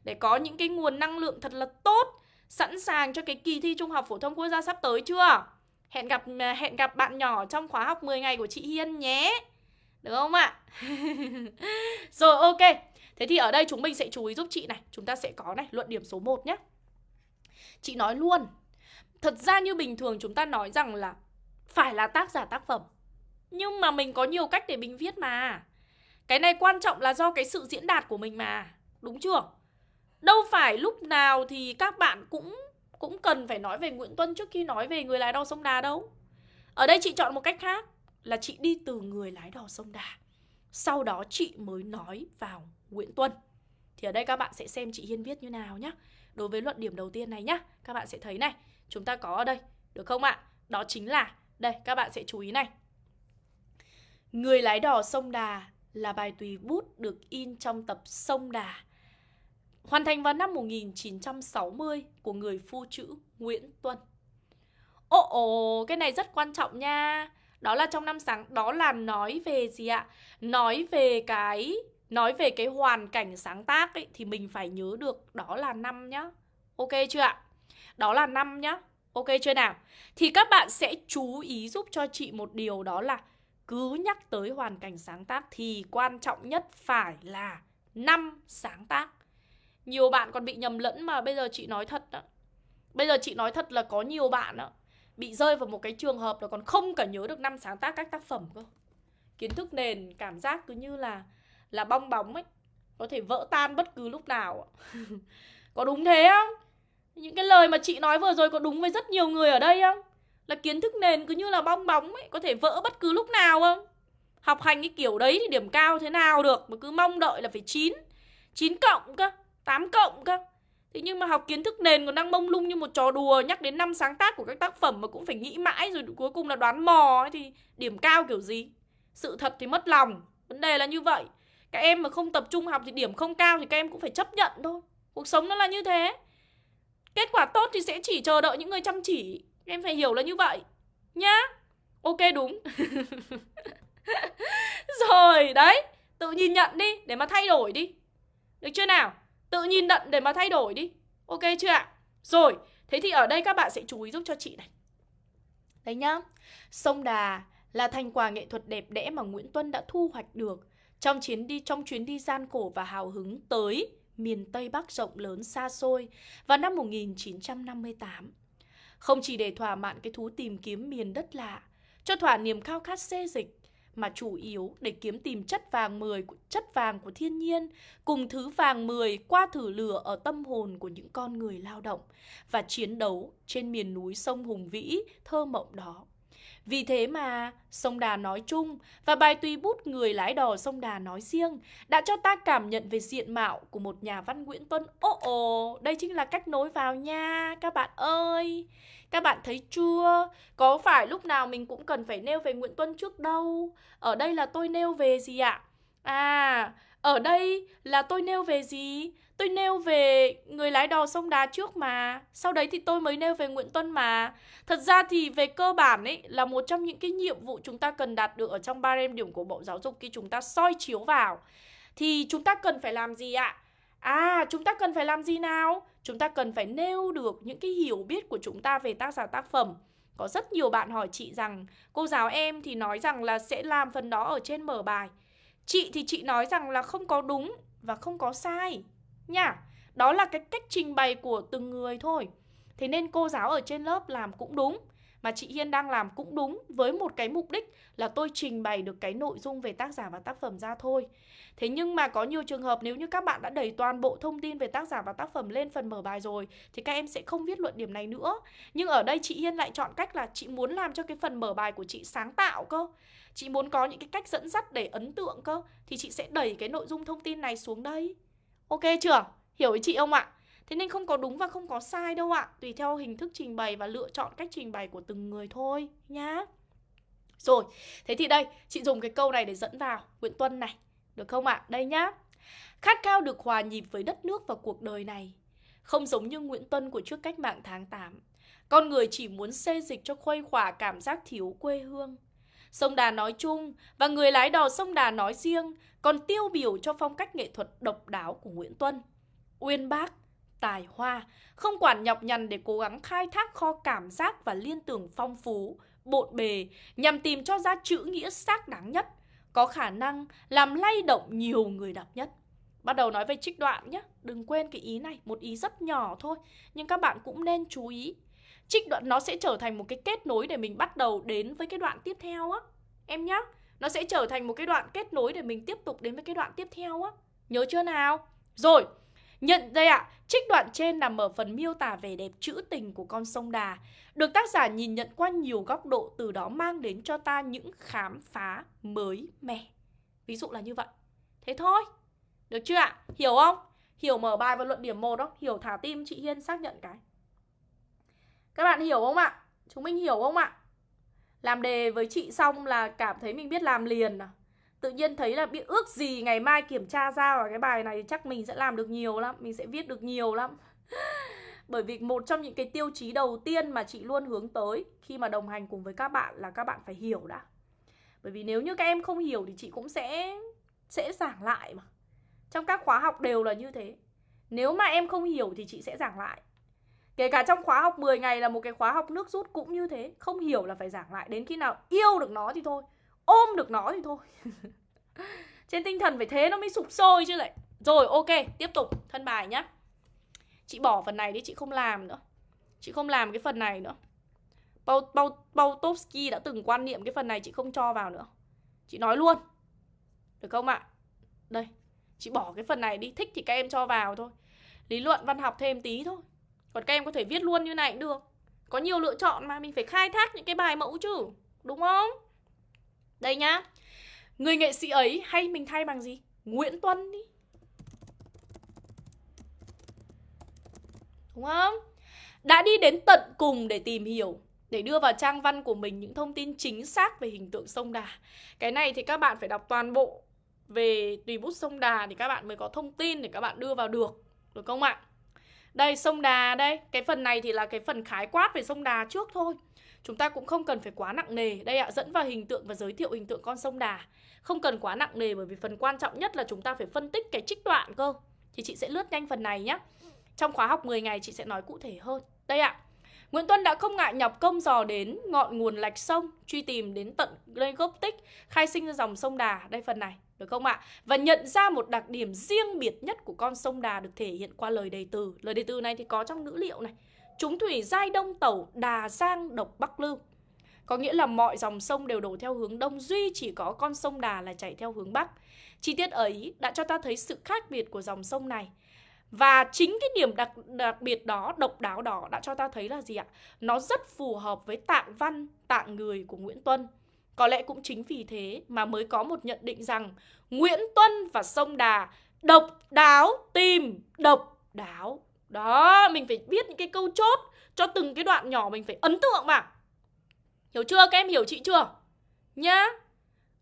Để có những cái nguồn năng lượng thật là tốt. Sẵn sàng cho cái kỳ thi Trung học Phổ thông Quốc gia sắp tới chưa? Hẹn gặp à, hẹn gặp bạn nhỏ trong khóa học 10 ngày của chị Hiên nhé. Được không ạ? Rồi, ok. Thế thì ở đây chúng mình sẽ chú ý giúp chị này. Chúng ta sẽ có này, luận điểm số 1 nhé Chị nói luôn, Thật ra như bình thường chúng ta nói rằng là Phải là tác giả tác phẩm. Nhưng mà mình có nhiều cách để mình viết mà. Cái này quan trọng là do cái sự diễn đạt của mình mà. Đúng chưa? Đâu phải lúc nào thì các bạn cũng cũng cần phải nói về Nguyễn Tuân trước khi nói về người lái đò sông Đà đâu. Ở đây chị chọn một cách khác là chị đi từ người lái đò sông Đà. Sau đó chị mới nói vào Nguyễn Tuân. Thì ở đây các bạn sẽ xem chị Hiên viết như nào nhé. Đối với luận điểm đầu tiên này nhá, các bạn sẽ thấy này, chúng ta có ở đây, được không ạ? Đó chính là, đây các bạn sẽ chú ý này. Người lái đò sông Đà là bài tùy bút được in trong tập Sông Đà hoàn thành vào năm 1960 của người phu chữ Nguyễn Tuân. Ồ ồ, cái này rất quan trọng nha. Đó là trong năm sáng, đó là nói về gì ạ? Nói về cái nói về cái hoàn cảnh sáng tác ấy thì mình phải nhớ được đó là năm nhá. Ok chưa ạ? Đó là năm nhá. Ok chưa nào? Thì các bạn sẽ chú ý giúp cho chị một điều đó là cứ nhắc tới hoàn cảnh sáng tác thì quan trọng nhất phải là năm sáng tác. Nhiều bạn còn bị nhầm lẫn mà bây giờ chị nói thật đó Bây giờ chị nói thật là có nhiều bạn đó Bị rơi vào một cái trường hợp là còn không cả nhớ được năm sáng tác các tác phẩm cơ Kiến thức nền, cảm giác cứ như là Là bong bóng ấy, Có thể vỡ tan bất cứ lúc nào Có đúng thế không? Những cái lời mà chị nói vừa rồi có đúng với rất nhiều người ở đây không? Là kiến thức nền cứ như là bong bóng ấy, Có thể vỡ bất cứ lúc nào không? Học hành cái kiểu đấy thì điểm cao thế nào được, Mà cứ mong đợi là phải 9 9 cộng cơ 8 cộng cơ. Thế nhưng mà học kiến thức nền còn đang mông lung như một trò đùa Nhắc đến năm sáng tác của các tác phẩm mà cũng phải nghĩ mãi Rồi cuối cùng là đoán mò ấy, Thì điểm cao kiểu gì? Sự thật thì mất lòng Vấn đề là như vậy. Các em mà không tập trung học thì điểm không cao Thì các em cũng phải chấp nhận thôi. Cuộc sống nó là như thế. Kết quả tốt thì sẽ chỉ chờ đợi những người chăm chỉ. Em phải hiểu là như vậy. Nhá. Ok đúng. Rồi đấy. Tự nhìn nhận đi để mà thay đổi đi. Được chưa nào? Tự nhìn nhận để mà thay đổi đi Ok chưa ạ? Rồi, thế thì ở đây các bạn sẽ chú ý giúp cho chị này Đấy nhá Sông Đà là thành quả nghệ thuật đẹp đẽ mà Nguyễn Tuân đã thu hoạch được trong chuyến đi trong chuyến đi gian khổ và hào hứng tới miền Tây Bắc rộng lớn xa xôi vào năm 1958. Không chỉ để thỏa mãn cái thú tìm kiếm miền đất lạ, cho thỏa niềm khao khát xê dịch, mà chủ yếu để kiếm tìm chất vàng 10 chất vàng của thiên nhiên cùng thứ vàng 10 qua thử lửa ở tâm hồn của những con người lao động và chiến đấu trên miền núi sông hùng vĩ thơ mộng đó. Vì thế mà sông Đà nói chung và bài tùy bút người lái đò sông Đà nói riêng đã cho ta cảm nhận về diện mạo của một nhà văn Nguyễn Tuân. Ồ ồ, đây chính là cách nối vào nha các bạn ơi. Các bạn thấy chưa? Có phải lúc nào mình cũng cần phải nêu về Nguyễn Tuân trước đâu? Ở đây là tôi nêu về gì ạ? À, ở đây là tôi nêu về gì? Tôi nêu về người lái đò sông đá trước mà Sau đấy thì tôi mới nêu về Nguyễn Tuân mà Thật ra thì về cơ bản ấy Là một trong những cái nhiệm vụ chúng ta cần đạt được Ở trong ba điểm của Bộ Giáo dục Khi chúng ta soi chiếu vào Thì chúng ta cần phải làm gì ạ? À chúng ta cần phải làm gì nào? Chúng ta cần phải nêu được những cái hiểu biết của chúng ta về tác giả tác phẩm Có rất nhiều bạn hỏi chị rằng, Cô giáo em thì nói rằng là sẽ làm phần đó ở trên mở bài Chị thì chị nói rằng là không có đúng và không có sai, nha. Đó là cái cách trình bày của từng người thôi. Thế nên cô giáo ở trên lớp làm cũng đúng mà chị Hiên đang làm cũng đúng với một cái mục đích là tôi trình bày được cái nội dung về tác giả và tác phẩm ra thôi. Thế nhưng mà có nhiều trường hợp nếu như các bạn đã đẩy toàn bộ thông tin về tác giả và tác phẩm lên phần mở bài rồi, thì các em sẽ không viết luận điểm này nữa. Nhưng ở đây chị Hiên lại chọn cách là chị muốn làm cho cái phần mở bài của chị sáng tạo cơ. Chị muốn có những cái cách dẫn dắt để ấn tượng cơ, thì chị sẽ đẩy cái nội dung thông tin này xuống đây. Ok chưa? Hiểu ý chị không ạ? Thế nên không có đúng và không có sai đâu ạ. Tùy theo hình thức trình bày và lựa chọn cách trình bày của từng người thôi nhá. Rồi, thế thì đây Chị dùng cái câu này để dẫn vào Nguyễn Tuân này Được không ạ? Đây nhá. Khát khao được hòa nhịp với đất nước và cuộc đời này. Không giống như Nguyễn Tuân của trước cách mạng tháng 8 Con người chỉ muốn xê dịch cho khuây khỏa cảm giác thiếu quê hương. Sông Đà nói chung và người lái đò sông Đà nói riêng còn tiêu biểu cho phong cách nghệ thuật độc đáo của Nguyễn Tuân. Uyên bác, tài hoa, không quản nhọc nhằn để cố gắng khai thác kho cảm giác và liên tưởng phong phú, bộn bề nhằm tìm cho ra chữ nghĩa xác đáng nhất, có khả năng làm lay động nhiều người đọc nhất. Bắt đầu nói về trích đoạn nhé, đừng quên cái ý này, một ý rất nhỏ thôi, nhưng các bạn cũng nên chú ý. Trích đoạn nó sẽ trở thành một cái kết nối để mình bắt đầu đến với cái đoạn tiếp theo á. Em nhá, nó sẽ trở thành một cái đoạn kết nối để mình tiếp tục đến với cái đoạn tiếp theo á. Nhớ chưa nào? Rồi, Nhận đây ạ, à, trích đoạn trên nằm ở phần miêu tả vẻ đẹp trữ tình của con sông Đà, được tác giả nhìn nhận qua nhiều góc độ từ đó mang đến cho ta những khám phá mới mẻ. Ví dụ là như vậy. Thế thôi. Được chưa ạ? Hiểu không? Hiểu mở bài và luận điểm 1 không? Hiểu thả tim chị Hiên xác nhận cái. Các bạn hiểu không ạ? Chúng mình hiểu không ạ? Làm đề với chị xong là cảm thấy mình biết làm liền à? Tự nhiên thấy là biết ước gì ngày mai kiểm tra ra và cái bài này chắc mình sẽ làm được nhiều lắm, mình sẽ viết được nhiều lắm. Bởi vì một trong những cái tiêu chí đầu tiên mà chị luôn hướng tới khi mà đồng hành cùng với các bạn là các bạn phải hiểu đã. Bởi vì nếu như các em không hiểu thì chị cũng sẽ sẽ giảng lại mà. Trong các khóa học đều là như thế. Nếu mà em không hiểu thì chị sẽ giảng lại. Kể cả trong khóa học 10 ngày là một cái khóa học nước rút cũng như thế. Không hiểu là phải giảng lại. Đến khi nào yêu được nó thì thôi ôm được nó thì thôi. Trên tinh thần phải thế nó mới sụp sôi chứ lại. Rồi ok tiếp tục thân bài nhá. Chị bỏ phần này đi chị không làm nữa. Chị không làm cái phần này nữa. Bao, Bao, Bautovsky đã từng quan niệm cái phần này chị không cho vào nữa. Chị nói luôn. Được không ạ? Đây Chị bỏ cái phần này đi Thích thì các em cho vào thôi. Lý luận văn học thêm tí thôi. Còn các em có thể viết luôn như này cũng được. Có nhiều lựa chọn mà Mình phải khai thác những cái bài mẫu chứ Đúng không? Đây nhá Người nghệ sĩ ấy hay mình thay bằng gì? Nguyễn Tuân đi Đúng không? Đã đi đến tận cùng để tìm hiểu để đưa vào trang văn của mình những thông tin chính xác về hình tượng sông Đà. Cái này thì các bạn phải đọc toàn bộ về tùy bút sông Đà thì các bạn mới có thông tin để các bạn đưa vào được. Được không ạ? Đây sông Đà đây, cái phần này thì là cái phần khái quát về sông Đà trước thôi. Chúng ta cũng không cần phải quá nặng nề. Đây ạ, dẫn vào hình tượng và giới thiệu hình tượng con sông Đà. Không cần quá nặng nề bởi vì phần quan trọng nhất là chúng ta phải phân tích cái trích đoạn cơ. Thì chị sẽ lướt nhanh phần này nhé Trong khóa học 10 ngày chị sẽ nói cụ thể hơn. Đây ạ. Nguyễn Tuân đã không ngại nhọc công dò đến ngọn nguồn lạch sông, truy tìm đến tận nơi gốc tích, khai sinh ra dòng sông Đà, đây phần này, được không ạ? Và nhận ra một đặc điểm riêng biệt nhất của con sông Đà được thể hiện qua lời đề từ. Lời đề từ này thì có trong ngữ liệu này. Chúng thủy giai đông tẩu Đà Giang độc Bắc Lưu Có nghĩa là mọi dòng sông đều đổ theo hướng đông Duy chỉ có con sông Đà là chảy theo hướng Bắc Chi tiết ấy đã cho ta thấy sự khác biệt của dòng sông này và chính cái điểm đặc, đặc biệt đó, độc đáo đó đã cho ta thấy là gì ạ? Nó rất phù hợp với tạng văn, tạng người của Nguyễn Tuân. Có lẽ cũng chính vì thế mà mới có một nhận định rằng Nguyễn Tuân và sông Đà độc đáo tìm độc đáo đó, mình phải biết những cái câu chốt cho từng cái đoạn nhỏ mình phải ấn tượng mà. Hiểu chưa? Các em hiểu chị chưa? Nhá.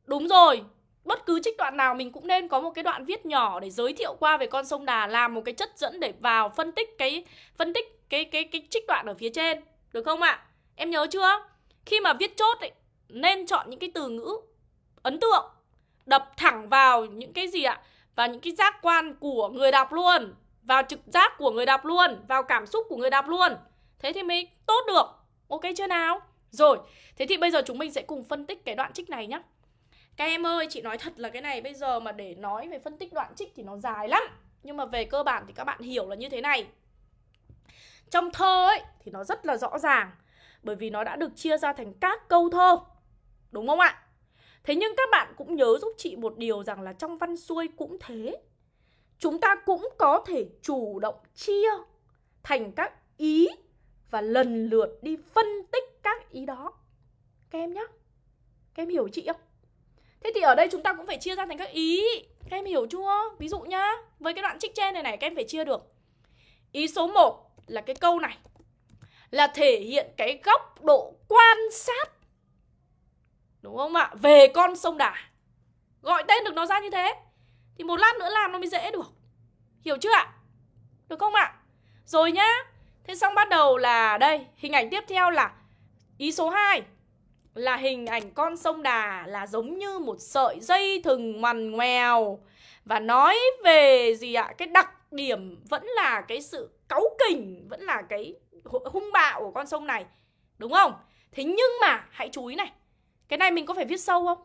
Đúng rồi. bất cứ trích đoạn nào mình cũng nên có một cái đoạn viết nhỏ để giới thiệu qua về con sông Đà làm một cái chất dẫn để vào phân tích cái phân tích cái cái cái trích đoạn ở phía trên được không ạ? Em nhớ chưa? Khi mà viết chốt ấy, nên chọn những cái từ ngữ ấn tượng đập thẳng vào những cái gì ạ? và những cái giác quan của người đọc luôn, vào trực giác của người đọc luôn, vào cảm xúc của người đọc luôn. Thế thì mới tốt được. Ok chưa nào? Rồi, thế thì bây giờ chúng mình sẽ cùng phân tích cái đoạn trích này nhé. Các em ơi, chị nói thật là cái này bây giờ mà để nói về phân tích đoạn trích thì nó dài lắm. Nhưng mà về cơ bản thì các bạn hiểu là như thế này. Trong thơ ấy thì nó rất là rõ ràng bởi vì nó đã được chia ra thành các câu thơ. Đúng không ạ? Thế nhưng các bạn cũng nhớ giúp chị một điều rằng là trong văn xuôi cũng thế. Chúng ta cũng có thể chủ động chia thành các ý và lần lượt đi phân tích các ý đó. Các em nhé. Các em hiểu chị không? Thế thì ở đây chúng ta cũng phải chia ra thành các ý Các em hiểu chưa? Ví dụ nhá, Với cái đoạn trích trên này này, các em phải chia được Ý số 1 là cái câu này, Là thể hiện cái góc độ quan sát Đúng không ạ? Về con sông Đà Gọi tên được nó ra như thế thì một lát nữa làm nó mới dễ được Hiểu chưa ạ? Được không ạ? Rồi nhá Thế xong bắt đầu là đây Hình ảnh tiếp theo là Ý số 2 là hình ảnh con sông Đà là giống như một sợi dây thừng ngoằn ngoèo và nói về gì ạ? Cái đặc điểm vẫn là cái sự cáu kỉnh, vẫn là cái hung bạo của con sông này. Đúng không? Thế nhưng mà hãy chú ý này. Cái này mình có phải viết sâu không?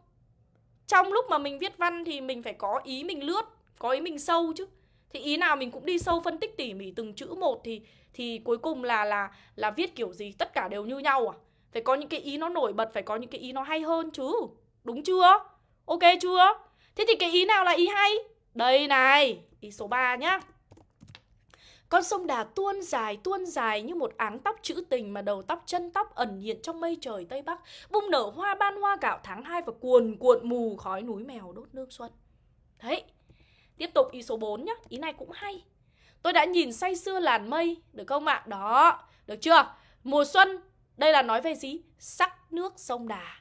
Trong lúc mà mình viết văn thì mình phải có ý mình lướt, có ý mình sâu chứ. Thì ý nào mình cũng đi sâu phân tích tỉ mỉ từng chữ một thì thì cuối cùng là là là viết kiểu gì tất cả đều như nhau à? Phải có những cái ý nó nổi bật Phải có những cái ý nó hay hơn chứ Đúng chưa? Ok chưa? Thế thì cái ý nào là ý hay? Đây này Ý số 3 nhá con sông Đà tuôn dài tuôn dài như một áng tóc trữ tình mà đầu tóc chân tóc ẩn hiện trong mây trời Tây Bắc, bung nở hoa ban hoa gạo tháng 2 và cuồn cuộn mù khói núi mèo đốt nước xuân. Đấy, tiếp tục ý số 4 nhá, ý này cũng hay. Tôi đã nhìn say sưa làn mây, được không ạ? Đó, được chưa? Mùa xuân đây là nói về gì? Sắc nước sông Đà.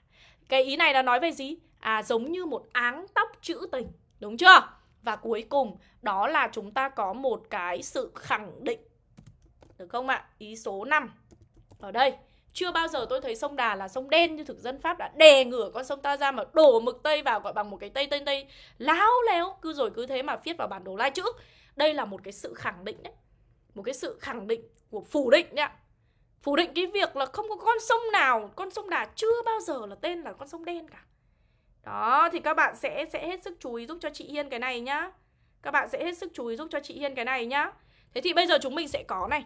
Cái ý này là nói về gì? À giống như một áng tóc trữ tình. Đúng chưa? Và cuối cùng đó là chúng ta có một cái sự khẳng định. Được không ạ? Ý số 5. Ở đây, chưa bao giờ tôi thấy sông Đà là sông đen như thực dân Pháp đã đè ngửa con sông ta ra mà đổ mực Tây vào gọi bằng một cái Tây Tây Tây láo léo. Cứ rồi cứ thế mà viết vào bản đồ lai chữ. Đây là một cái sự khẳng định đấy. Một cái sự khẳng định của phủ định đấy ạ phủ định cái việc là không có con sông nào con sông đà chưa bao giờ là tên là con sông đen cả đó thì các bạn sẽ sẽ hết sức chú ý giúp cho chị Hiên cái này nhá. Các bạn sẽ hết sức chú ý giúp cho chị Hiên cái này nhá. Thế thì bây giờ chúng mình sẽ có này.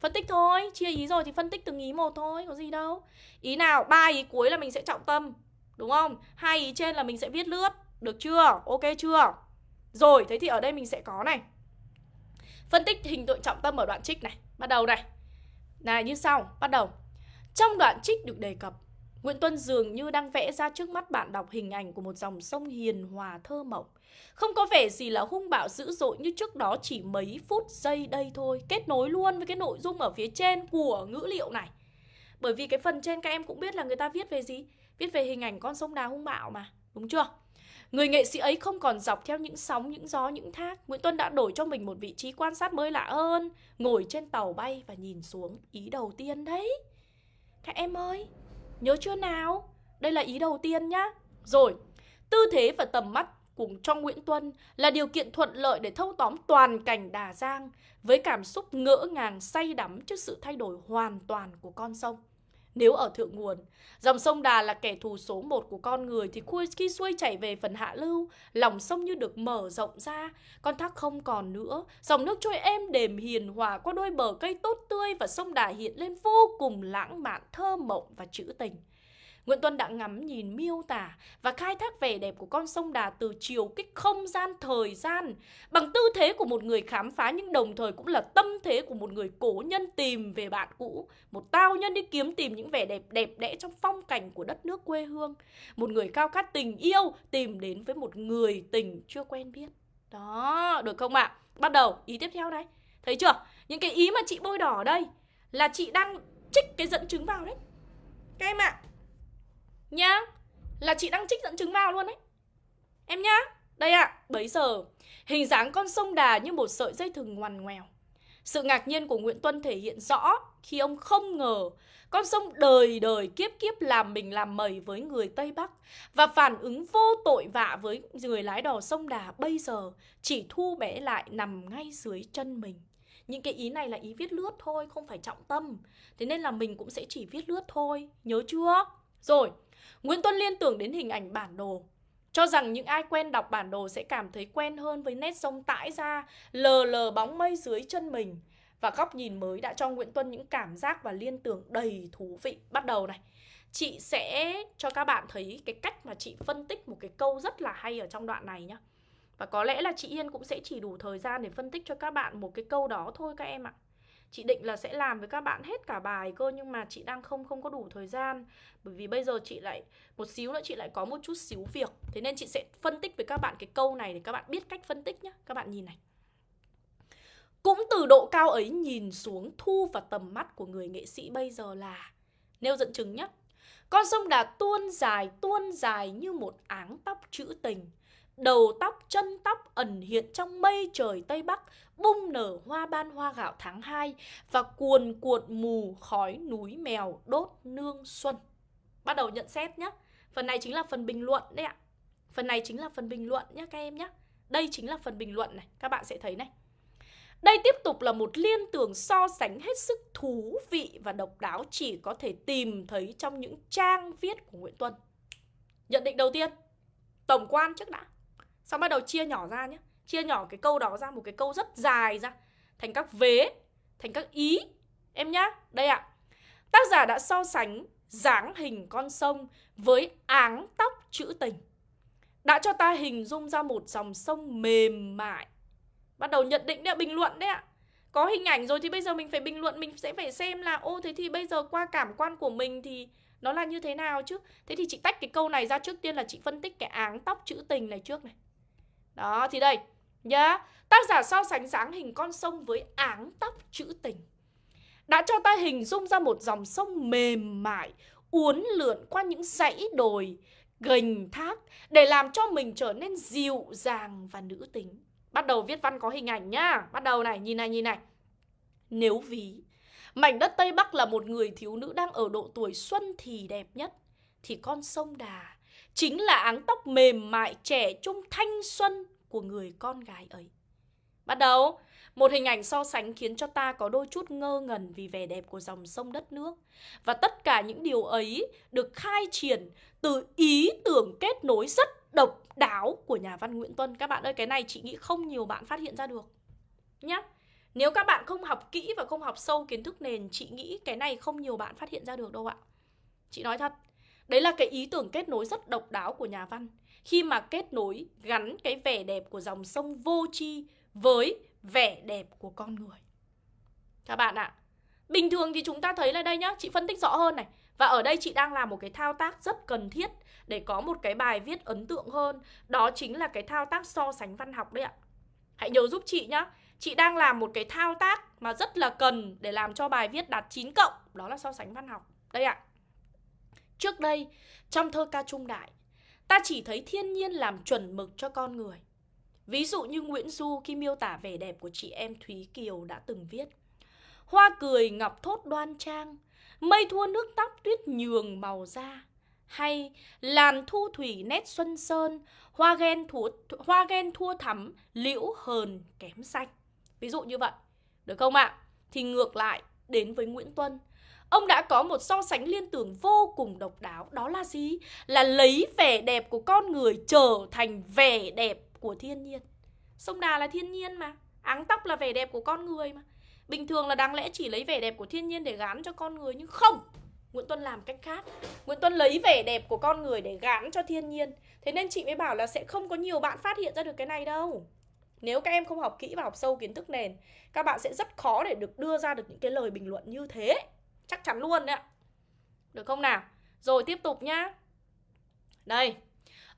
Phân tích thôi chia ý rồi thì phân tích từng ý một thôi có gì đâu. Ý nào ba ý cuối là mình sẽ trọng tâm đúng không? Hai ý trên là mình sẽ viết lướt được chưa? Ok chưa? Rồi thế thì ở đây mình sẽ có này. Phân tích hình tượng trọng tâm ở đoạn trích này. Bắt đầu này. Này như sau, bắt đầu. Trong đoạn trích được đề cập, Nguyễn Tuân dường như đang vẽ ra trước mắt bạn đọc hình ảnh của một dòng sông hiền hòa thơ mộng. Không có vẻ gì là hung bạo dữ dội như trước đó chỉ mấy phút giây đây thôi. Kết nối luôn với cái nội dung ở phía trên của ngữ liệu này. Bởi vì cái phần trên các em cũng biết là người ta viết về gì? Viết về hình ảnh con sông đà hung bạo mà, đúng chưa? Người nghệ sĩ ấy không còn dọc theo những sóng, những gió, những thác. Nguyễn Tuân đã đổi cho mình một vị trí quan sát mới lạ hơn. Ngồi trên tàu bay và nhìn xuống ý đầu tiên đấy. Các em ơi, nhớ chưa nào? Đây là ý đầu tiên nhá. Rồi, tư thế và tầm mắt cùng trong Nguyễn Tuân là điều kiện thuận lợi để thâu tóm toàn cảnh Đà Giang với cảm xúc ngỡ ngàng say đắm trước sự thay đổi hoàn toàn của con sông. Nếu ở thượng nguồn, dòng sông Đà là kẻ thù số một của con người thì khi xuôi chảy về phần hạ lưu, lòng sông như được mở rộng ra, con thác không còn nữa, dòng nước trôi êm đềm hiền hòa qua đôi bờ cây tốt tươi và sông Đà hiện lên vô cùng lãng mạn, thơ mộng và trữ tình. Nguyễn Tuân đã ngắm nhìn miêu tả và khai thác vẻ đẹp của con sông Đà từ chiều kích không gian thời gian bằng tư thế của một người khám phá nhưng đồng thời cũng là tâm thế của một người cổ nhân tìm về bạn cũ, một tao nhân đi kiếm tìm những vẻ đẹp đẹp đẽ trong phong cảnh của đất nước quê hương, một người cao khát tình yêu tìm đến với một người tình chưa quen biết. Đó, được không ạ? À? Bắt đầu, ý tiếp theo đây. Thấy chưa? Những cái ý mà chị bôi đỏ ở đây là chị đang trích cái dẫn chứng vào đấy. Các em ạ, à, Nhá. Là chị đang trích dẫn chứng vào luôn đấy Em nhá, đây ạ, à, bấy giờ. Hình dáng con sông Đà như một sợi dây thừng ngoằn ngoèo. Sự ngạc nhiên của Nguyễn Tuân thể hiện rõ Khi ông không ngờ con sông đời đời kiếp kiếp làm mình làm mẩy với người Tây Bắc Và phản ứng vô tội vạ với người lái đò sông Đà bây giờ Chỉ thu bé lại nằm ngay dưới chân mình. Những cái ý này là ý viết lướt thôi, không phải trọng tâm. Thế nên là mình cũng sẽ chỉ viết lướt thôi, nhớ chưa? Rồi, Nguyễn Tuân liên tưởng đến hình ảnh bản đồ cho rằng những ai quen đọc bản đồ sẽ cảm thấy quen hơn với nét sông tãi ra, lờ lờ bóng mây dưới chân mình. Và góc nhìn mới đã cho Nguyễn Tuân những cảm giác và liên tưởng đầy thú vị. Bắt đầu này, chị sẽ cho các bạn thấy cái cách mà chị phân tích một cái câu rất là hay ở trong đoạn này nhá. Và có lẽ là chị Yên cũng sẽ chỉ đủ thời gian để phân tích cho các bạn một cái câu đó thôi các em ạ. Chị định là sẽ làm với các bạn hết cả bài cơ nhưng mà chị đang không không có đủ thời gian bởi vì bây giờ chị lại một xíu nữa chị lại có một chút xíu việc. Thế nên chị sẽ phân tích với các bạn cái câu này để các bạn biết cách phân tích nhé. Các bạn nhìn này. Cũng từ độ cao ấy nhìn xuống thu vào tầm mắt của người nghệ sĩ bây giờ là Nêu dẫn chứng nhé Con sông Đà tuôn dài tuôn dài như một áng tóc trữ tình Đầu tóc, chân tóc ẩn hiện trong mây trời Tây Bắc Bung nở hoa ban hoa gạo tháng 2 Và cuồn cuộn mù khói núi mèo đốt nương xuân Bắt đầu nhận xét nhé Phần này chính là phần bình luận đấy ạ Phần này chính là phần bình luận nhé các em nhé Đây chính là phần bình luận này Các bạn sẽ thấy này đây tiếp tục là một liên tưởng so sánh hết sức thú vị và độc đáo chỉ có thể tìm thấy trong những trang viết của Nguyễn Tuân. Nhận định đầu tiên, tổng quan trước đã. Xong bắt đầu chia nhỏ ra nhé. Chia nhỏ cái câu đó ra một cái câu rất dài ra thành các vế, thành các ý. Em nhá, đây ạ. À. Tác giả đã so sánh dáng hình con sông với áng tóc trữ tình. Đã cho ta hình dung ra một dòng sông mềm mại, bắt đầu nhận định đấy bình luận đấy ạ có hình ảnh rồi thì bây giờ mình phải bình luận mình sẽ phải xem là ô thế thì bây giờ qua cảm quan của mình thì nó là như thế nào chứ thế thì chị tách cái câu này ra trước tiên là chị phân tích cái áng tóc chữ tình này trước này đó thì đây nhá. Tác giả so sánh dáng hình con sông với áng tóc chữ tình. Đã cho ta hình dung ra một dòng sông mềm mại uốn lượn qua những dãy đồi gành thác để làm cho mình trở nên dịu dàng và nữ tính. Bắt đầu viết văn có hình ảnh nhá. Bắt đầu này, nhìn này, nhìn này. Nếu ví Mảnh đất Tây Bắc là một người thiếu nữ đang ở độ tuổi xuân thì đẹp nhất Thì con sông Đà Chính là áng tóc mềm mại trẻ trung thanh xuân của người con gái ấy Bắt đầu một hình ảnh so sánh khiến cho ta có đôi chút ngơ ngẩn vì vẻ đẹp của dòng sông đất nước. Và tất cả những điều ấy được khai triển từ ý tưởng kết nối rất độc đáo của nhà văn Nguyễn Tuân. Các bạn ơi, cái này chị nghĩ không nhiều bạn phát hiện ra được. Nhá. Nếu các bạn không học kỹ và không học sâu kiến thức nền, chị nghĩ cái này không nhiều bạn phát hiện ra được đâu ạ. Chị nói thật, đấy là cái ý tưởng kết nối rất độc đáo của nhà văn. Khi mà kết nối gắn cái vẻ đẹp của dòng sông vô tri với vẻ đẹp của con người. Các bạn ạ, bình thường thì chúng ta thấy là đây nhá, chị phân tích rõ hơn này. Và ở đây chị đang làm một cái thao tác rất cần thiết để có một cái bài viết ấn tượng hơn. Đó chính là cái thao tác so sánh văn học đấy ạ. Hãy nhớ giúp chị nhá Chị đang làm một cái thao tác mà rất là cần để làm cho bài viết đạt 9 cộng. Đó là so sánh văn học. Đây ạ. Trước đây, trong thơ ca trung đại Ta chỉ thấy thiên nhiên làm chuẩn mực cho con người. Ví dụ như Nguyễn Du khi miêu tả vẻ đẹp của chị em Thúy Kiều đã từng viết. Hoa cười ngọc thốt đoan trang Mây thua nước tóc tuyết nhường màu da. Hay làn thu thủy nét xuân sơn hoa ghen thua, hoa ghen thua thắm liễu hờn kém xanh. Ví dụ như vậy được không ạ? Thì ngược lại đến với nguyễn tuân ông đã có một so sánh liên tưởng vô cùng độc đáo, đó là gì? Là lấy vẻ đẹp của con người trở thành vẻ đẹp của thiên nhiên. Sông đà là thiên nhiên mà, áng tóc là vẻ đẹp của con người mà. Bình thường là đáng lẽ chỉ lấy vẻ đẹp của thiên nhiên để gán cho con người, nhưng không! Nguyễn Tuân làm cách khác. Nguyễn Tuân lấy vẻ đẹp của con người để gán cho thiên nhiên. Thế nên chị mới bảo là sẽ không có nhiều bạn phát hiện ra được cái này đâu. Nếu các em không học kỹ và học sâu kiến thức nền, Các bạn sẽ rất khó để được đưa ra được những cái lời bình luận như thế. Chắc chắn luôn đấy ạ. Được không nào? Rồi tiếp tục nhá. Đây.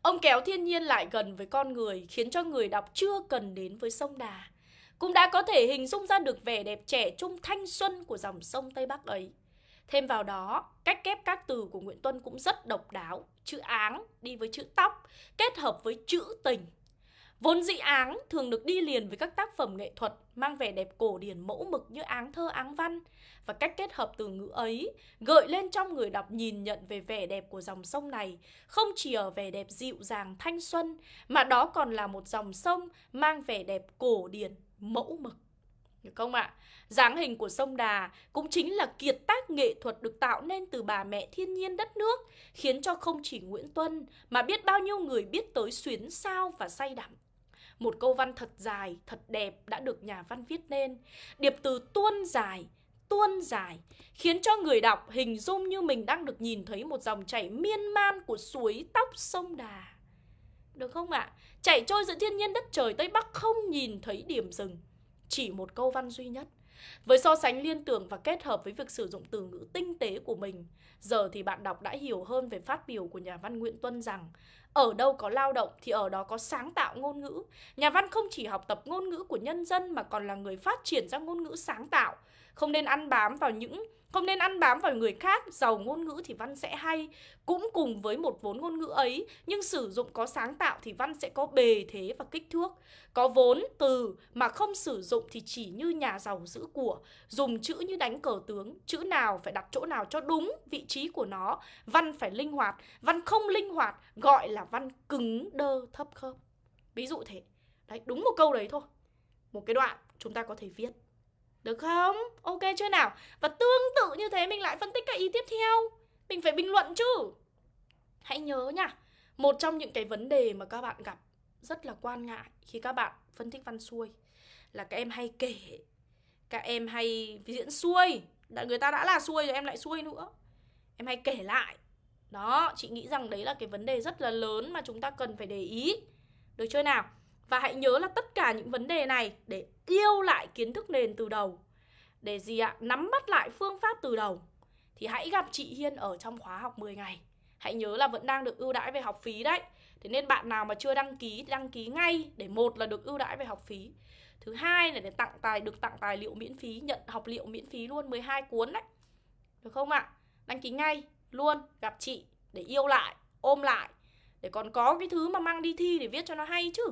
Ông kéo thiên nhiên lại gần với con người Khiến cho người đọc chưa cần đến với sông Đà. Cũng đã có thể hình dung ra được vẻ đẹp trẻ trung thanh xuân của dòng sông Tây Bắc ấy. Thêm vào đó, cách ghép các từ của Nguyễn Tuân cũng rất độc đáo. Chữ áng đi với chữ tóc, kết hợp với chữ tình. Vốn dĩ áng thường được đi liền với các tác phẩm nghệ thuật mang vẻ đẹp cổ điển mẫu mực như áng thơ áng văn và cách kết hợp từ ngữ ấy gợi lên trong người đọc nhìn nhận về vẻ đẹp của dòng sông này không chỉ ở vẻ đẹp dịu dàng thanh xuân mà đó còn là một dòng sông mang vẻ đẹp cổ điển mẫu mực. Được không ạ? À? dáng hình của sông Đà cũng chính là kiệt tác nghệ thuật được tạo nên từ bà mẹ thiên nhiên đất nước, khiến cho không chỉ Nguyễn Tuân mà biết bao nhiêu người biết tới xuyến sao và say đắm. Một câu văn thật dài, thật đẹp đã được nhà văn viết nên. Điệp từ tuôn dài, tuôn dài, khiến cho người đọc hình dung như mình đang được nhìn thấy một dòng chảy miên man của suối tóc sông Đà. Được không ạ? À? Chảy trôi giữa thiên nhiên đất trời Tây Bắc không nhìn thấy điểm dừng. Chỉ một câu văn duy nhất. Với so sánh liên tưởng và kết hợp với việc sử dụng từ ngữ tinh tế của mình, giờ thì bạn đọc đã hiểu hơn về phát biểu của nhà văn Nguyễn Tuân rằng ở đâu có lao động thì ở đó có sáng tạo ngôn ngữ. Nhà văn không chỉ học tập ngôn ngữ của nhân dân mà còn là người phát triển ra ngôn ngữ sáng tạo. Không nên ăn bám vào những không nên ăn bám vào người khác, giàu ngôn ngữ thì văn sẽ hay. Cũng cùng với một vốn ngôn ngữ ấy, nhưng sử dụng có sáng tạo thì văn sẽ có bề thế và kích thước. Có vốn, từ mà không sử dụng thì chỉ như nhà giàu giữ của, dùng chữ như đánh cờ tướng, chữ nào phải đặt chỗ nào cho đúng vị trí của nó. Văn phải linh hoạt, văn không linh hoạt gọi là văn cứng đơ thấp khớp. Ví dụ thế. Đấy, đúng một câu đấy thôi. Một cái đoạn chúng ta có thể viết. Được không? Ok chưa nào? Và tương tự như thế mình lại phân tích các ý tiếp theo Mình phải bình luận chứ Hãy nhớ nha Một trong những cái vấn đề mà các bạn gặp Rất là quan ngại khi các bạn phân tích văn xuôi Là các em hay kể Các em hay diễn xuôi Người ta đã là xuôi rồi em lại xuôi nữa Em hay kể lại Đó, chị nghĩ rằng đấy là cái vấn đề rất là lớn Mà chúng ta cần phải để ý Được chưa nào? Và hãy nhớ là tất cả những vấn đề này để yêu lại kiến thức nền từ đầu. Để gì ạ? Nắm bắt lại phương pháp từ đầu. Thì hãy gặp chị Hiên ở trong khóa học 10 ngày. Hãy nhớ là vẫn đang được ưu đãi về học phí đấy. Thế nên bạn nào mà chưa đăng ký thì đăng ký ngay để một là được ưu đãi về học phí. Thứ hai là để tặng tài được tặng tài liệu miễn phí, nhận học liệu miễn phí luôn 12 cuốn đấy. Được không ạ? Đăng ký ngay luôn gặp chị để yêu lại, ôm lại để còn có cái thứ mà mang đi thi để viết cho nó hay chứ.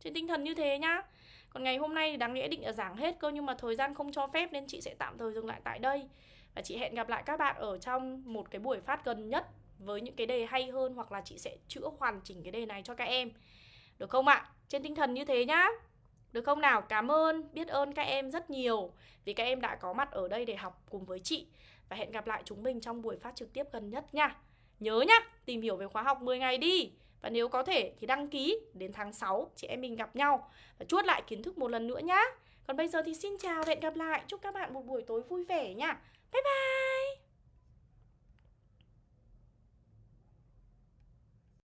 Trên tinh thần như thế nhá. Còn ngày hôm nay thì đáng lẽ định là giảng hết cơ Nhưng mà thời gian không cho phép nên chị sẽ tạm thời dừng lại tại đây. Và chị hẹn gặp lại các bạn ở trong một cái buổi phát gần nhất Với những cái đề hay hơn Hoặc là chị sẽ chữa hoàn chỉnh cái đề này cho các em. Được không ạ? Trên tinh thần như thế nhá. Được không nào? Cảm ơn, biết ơn các em rất nhiều Vì các em đã có mặt ở đây để học cùng với chị. Và hẹn gặp lại chúng mình trong buổi phát trực tiếp gần nhất nha. Nhớ nhá, tìm hiểu về khóa học 10 ngày đi và nếu có thể thì đăng ký đến tháng 6 chị em mình gặp nhau và chuốt lại kiến thức một lần nữa nhá. Còn bây giờ thì xin chào và hẹn gặp lại. Chúc các bạn một buổi tối vui vẻ nha. Bye bye.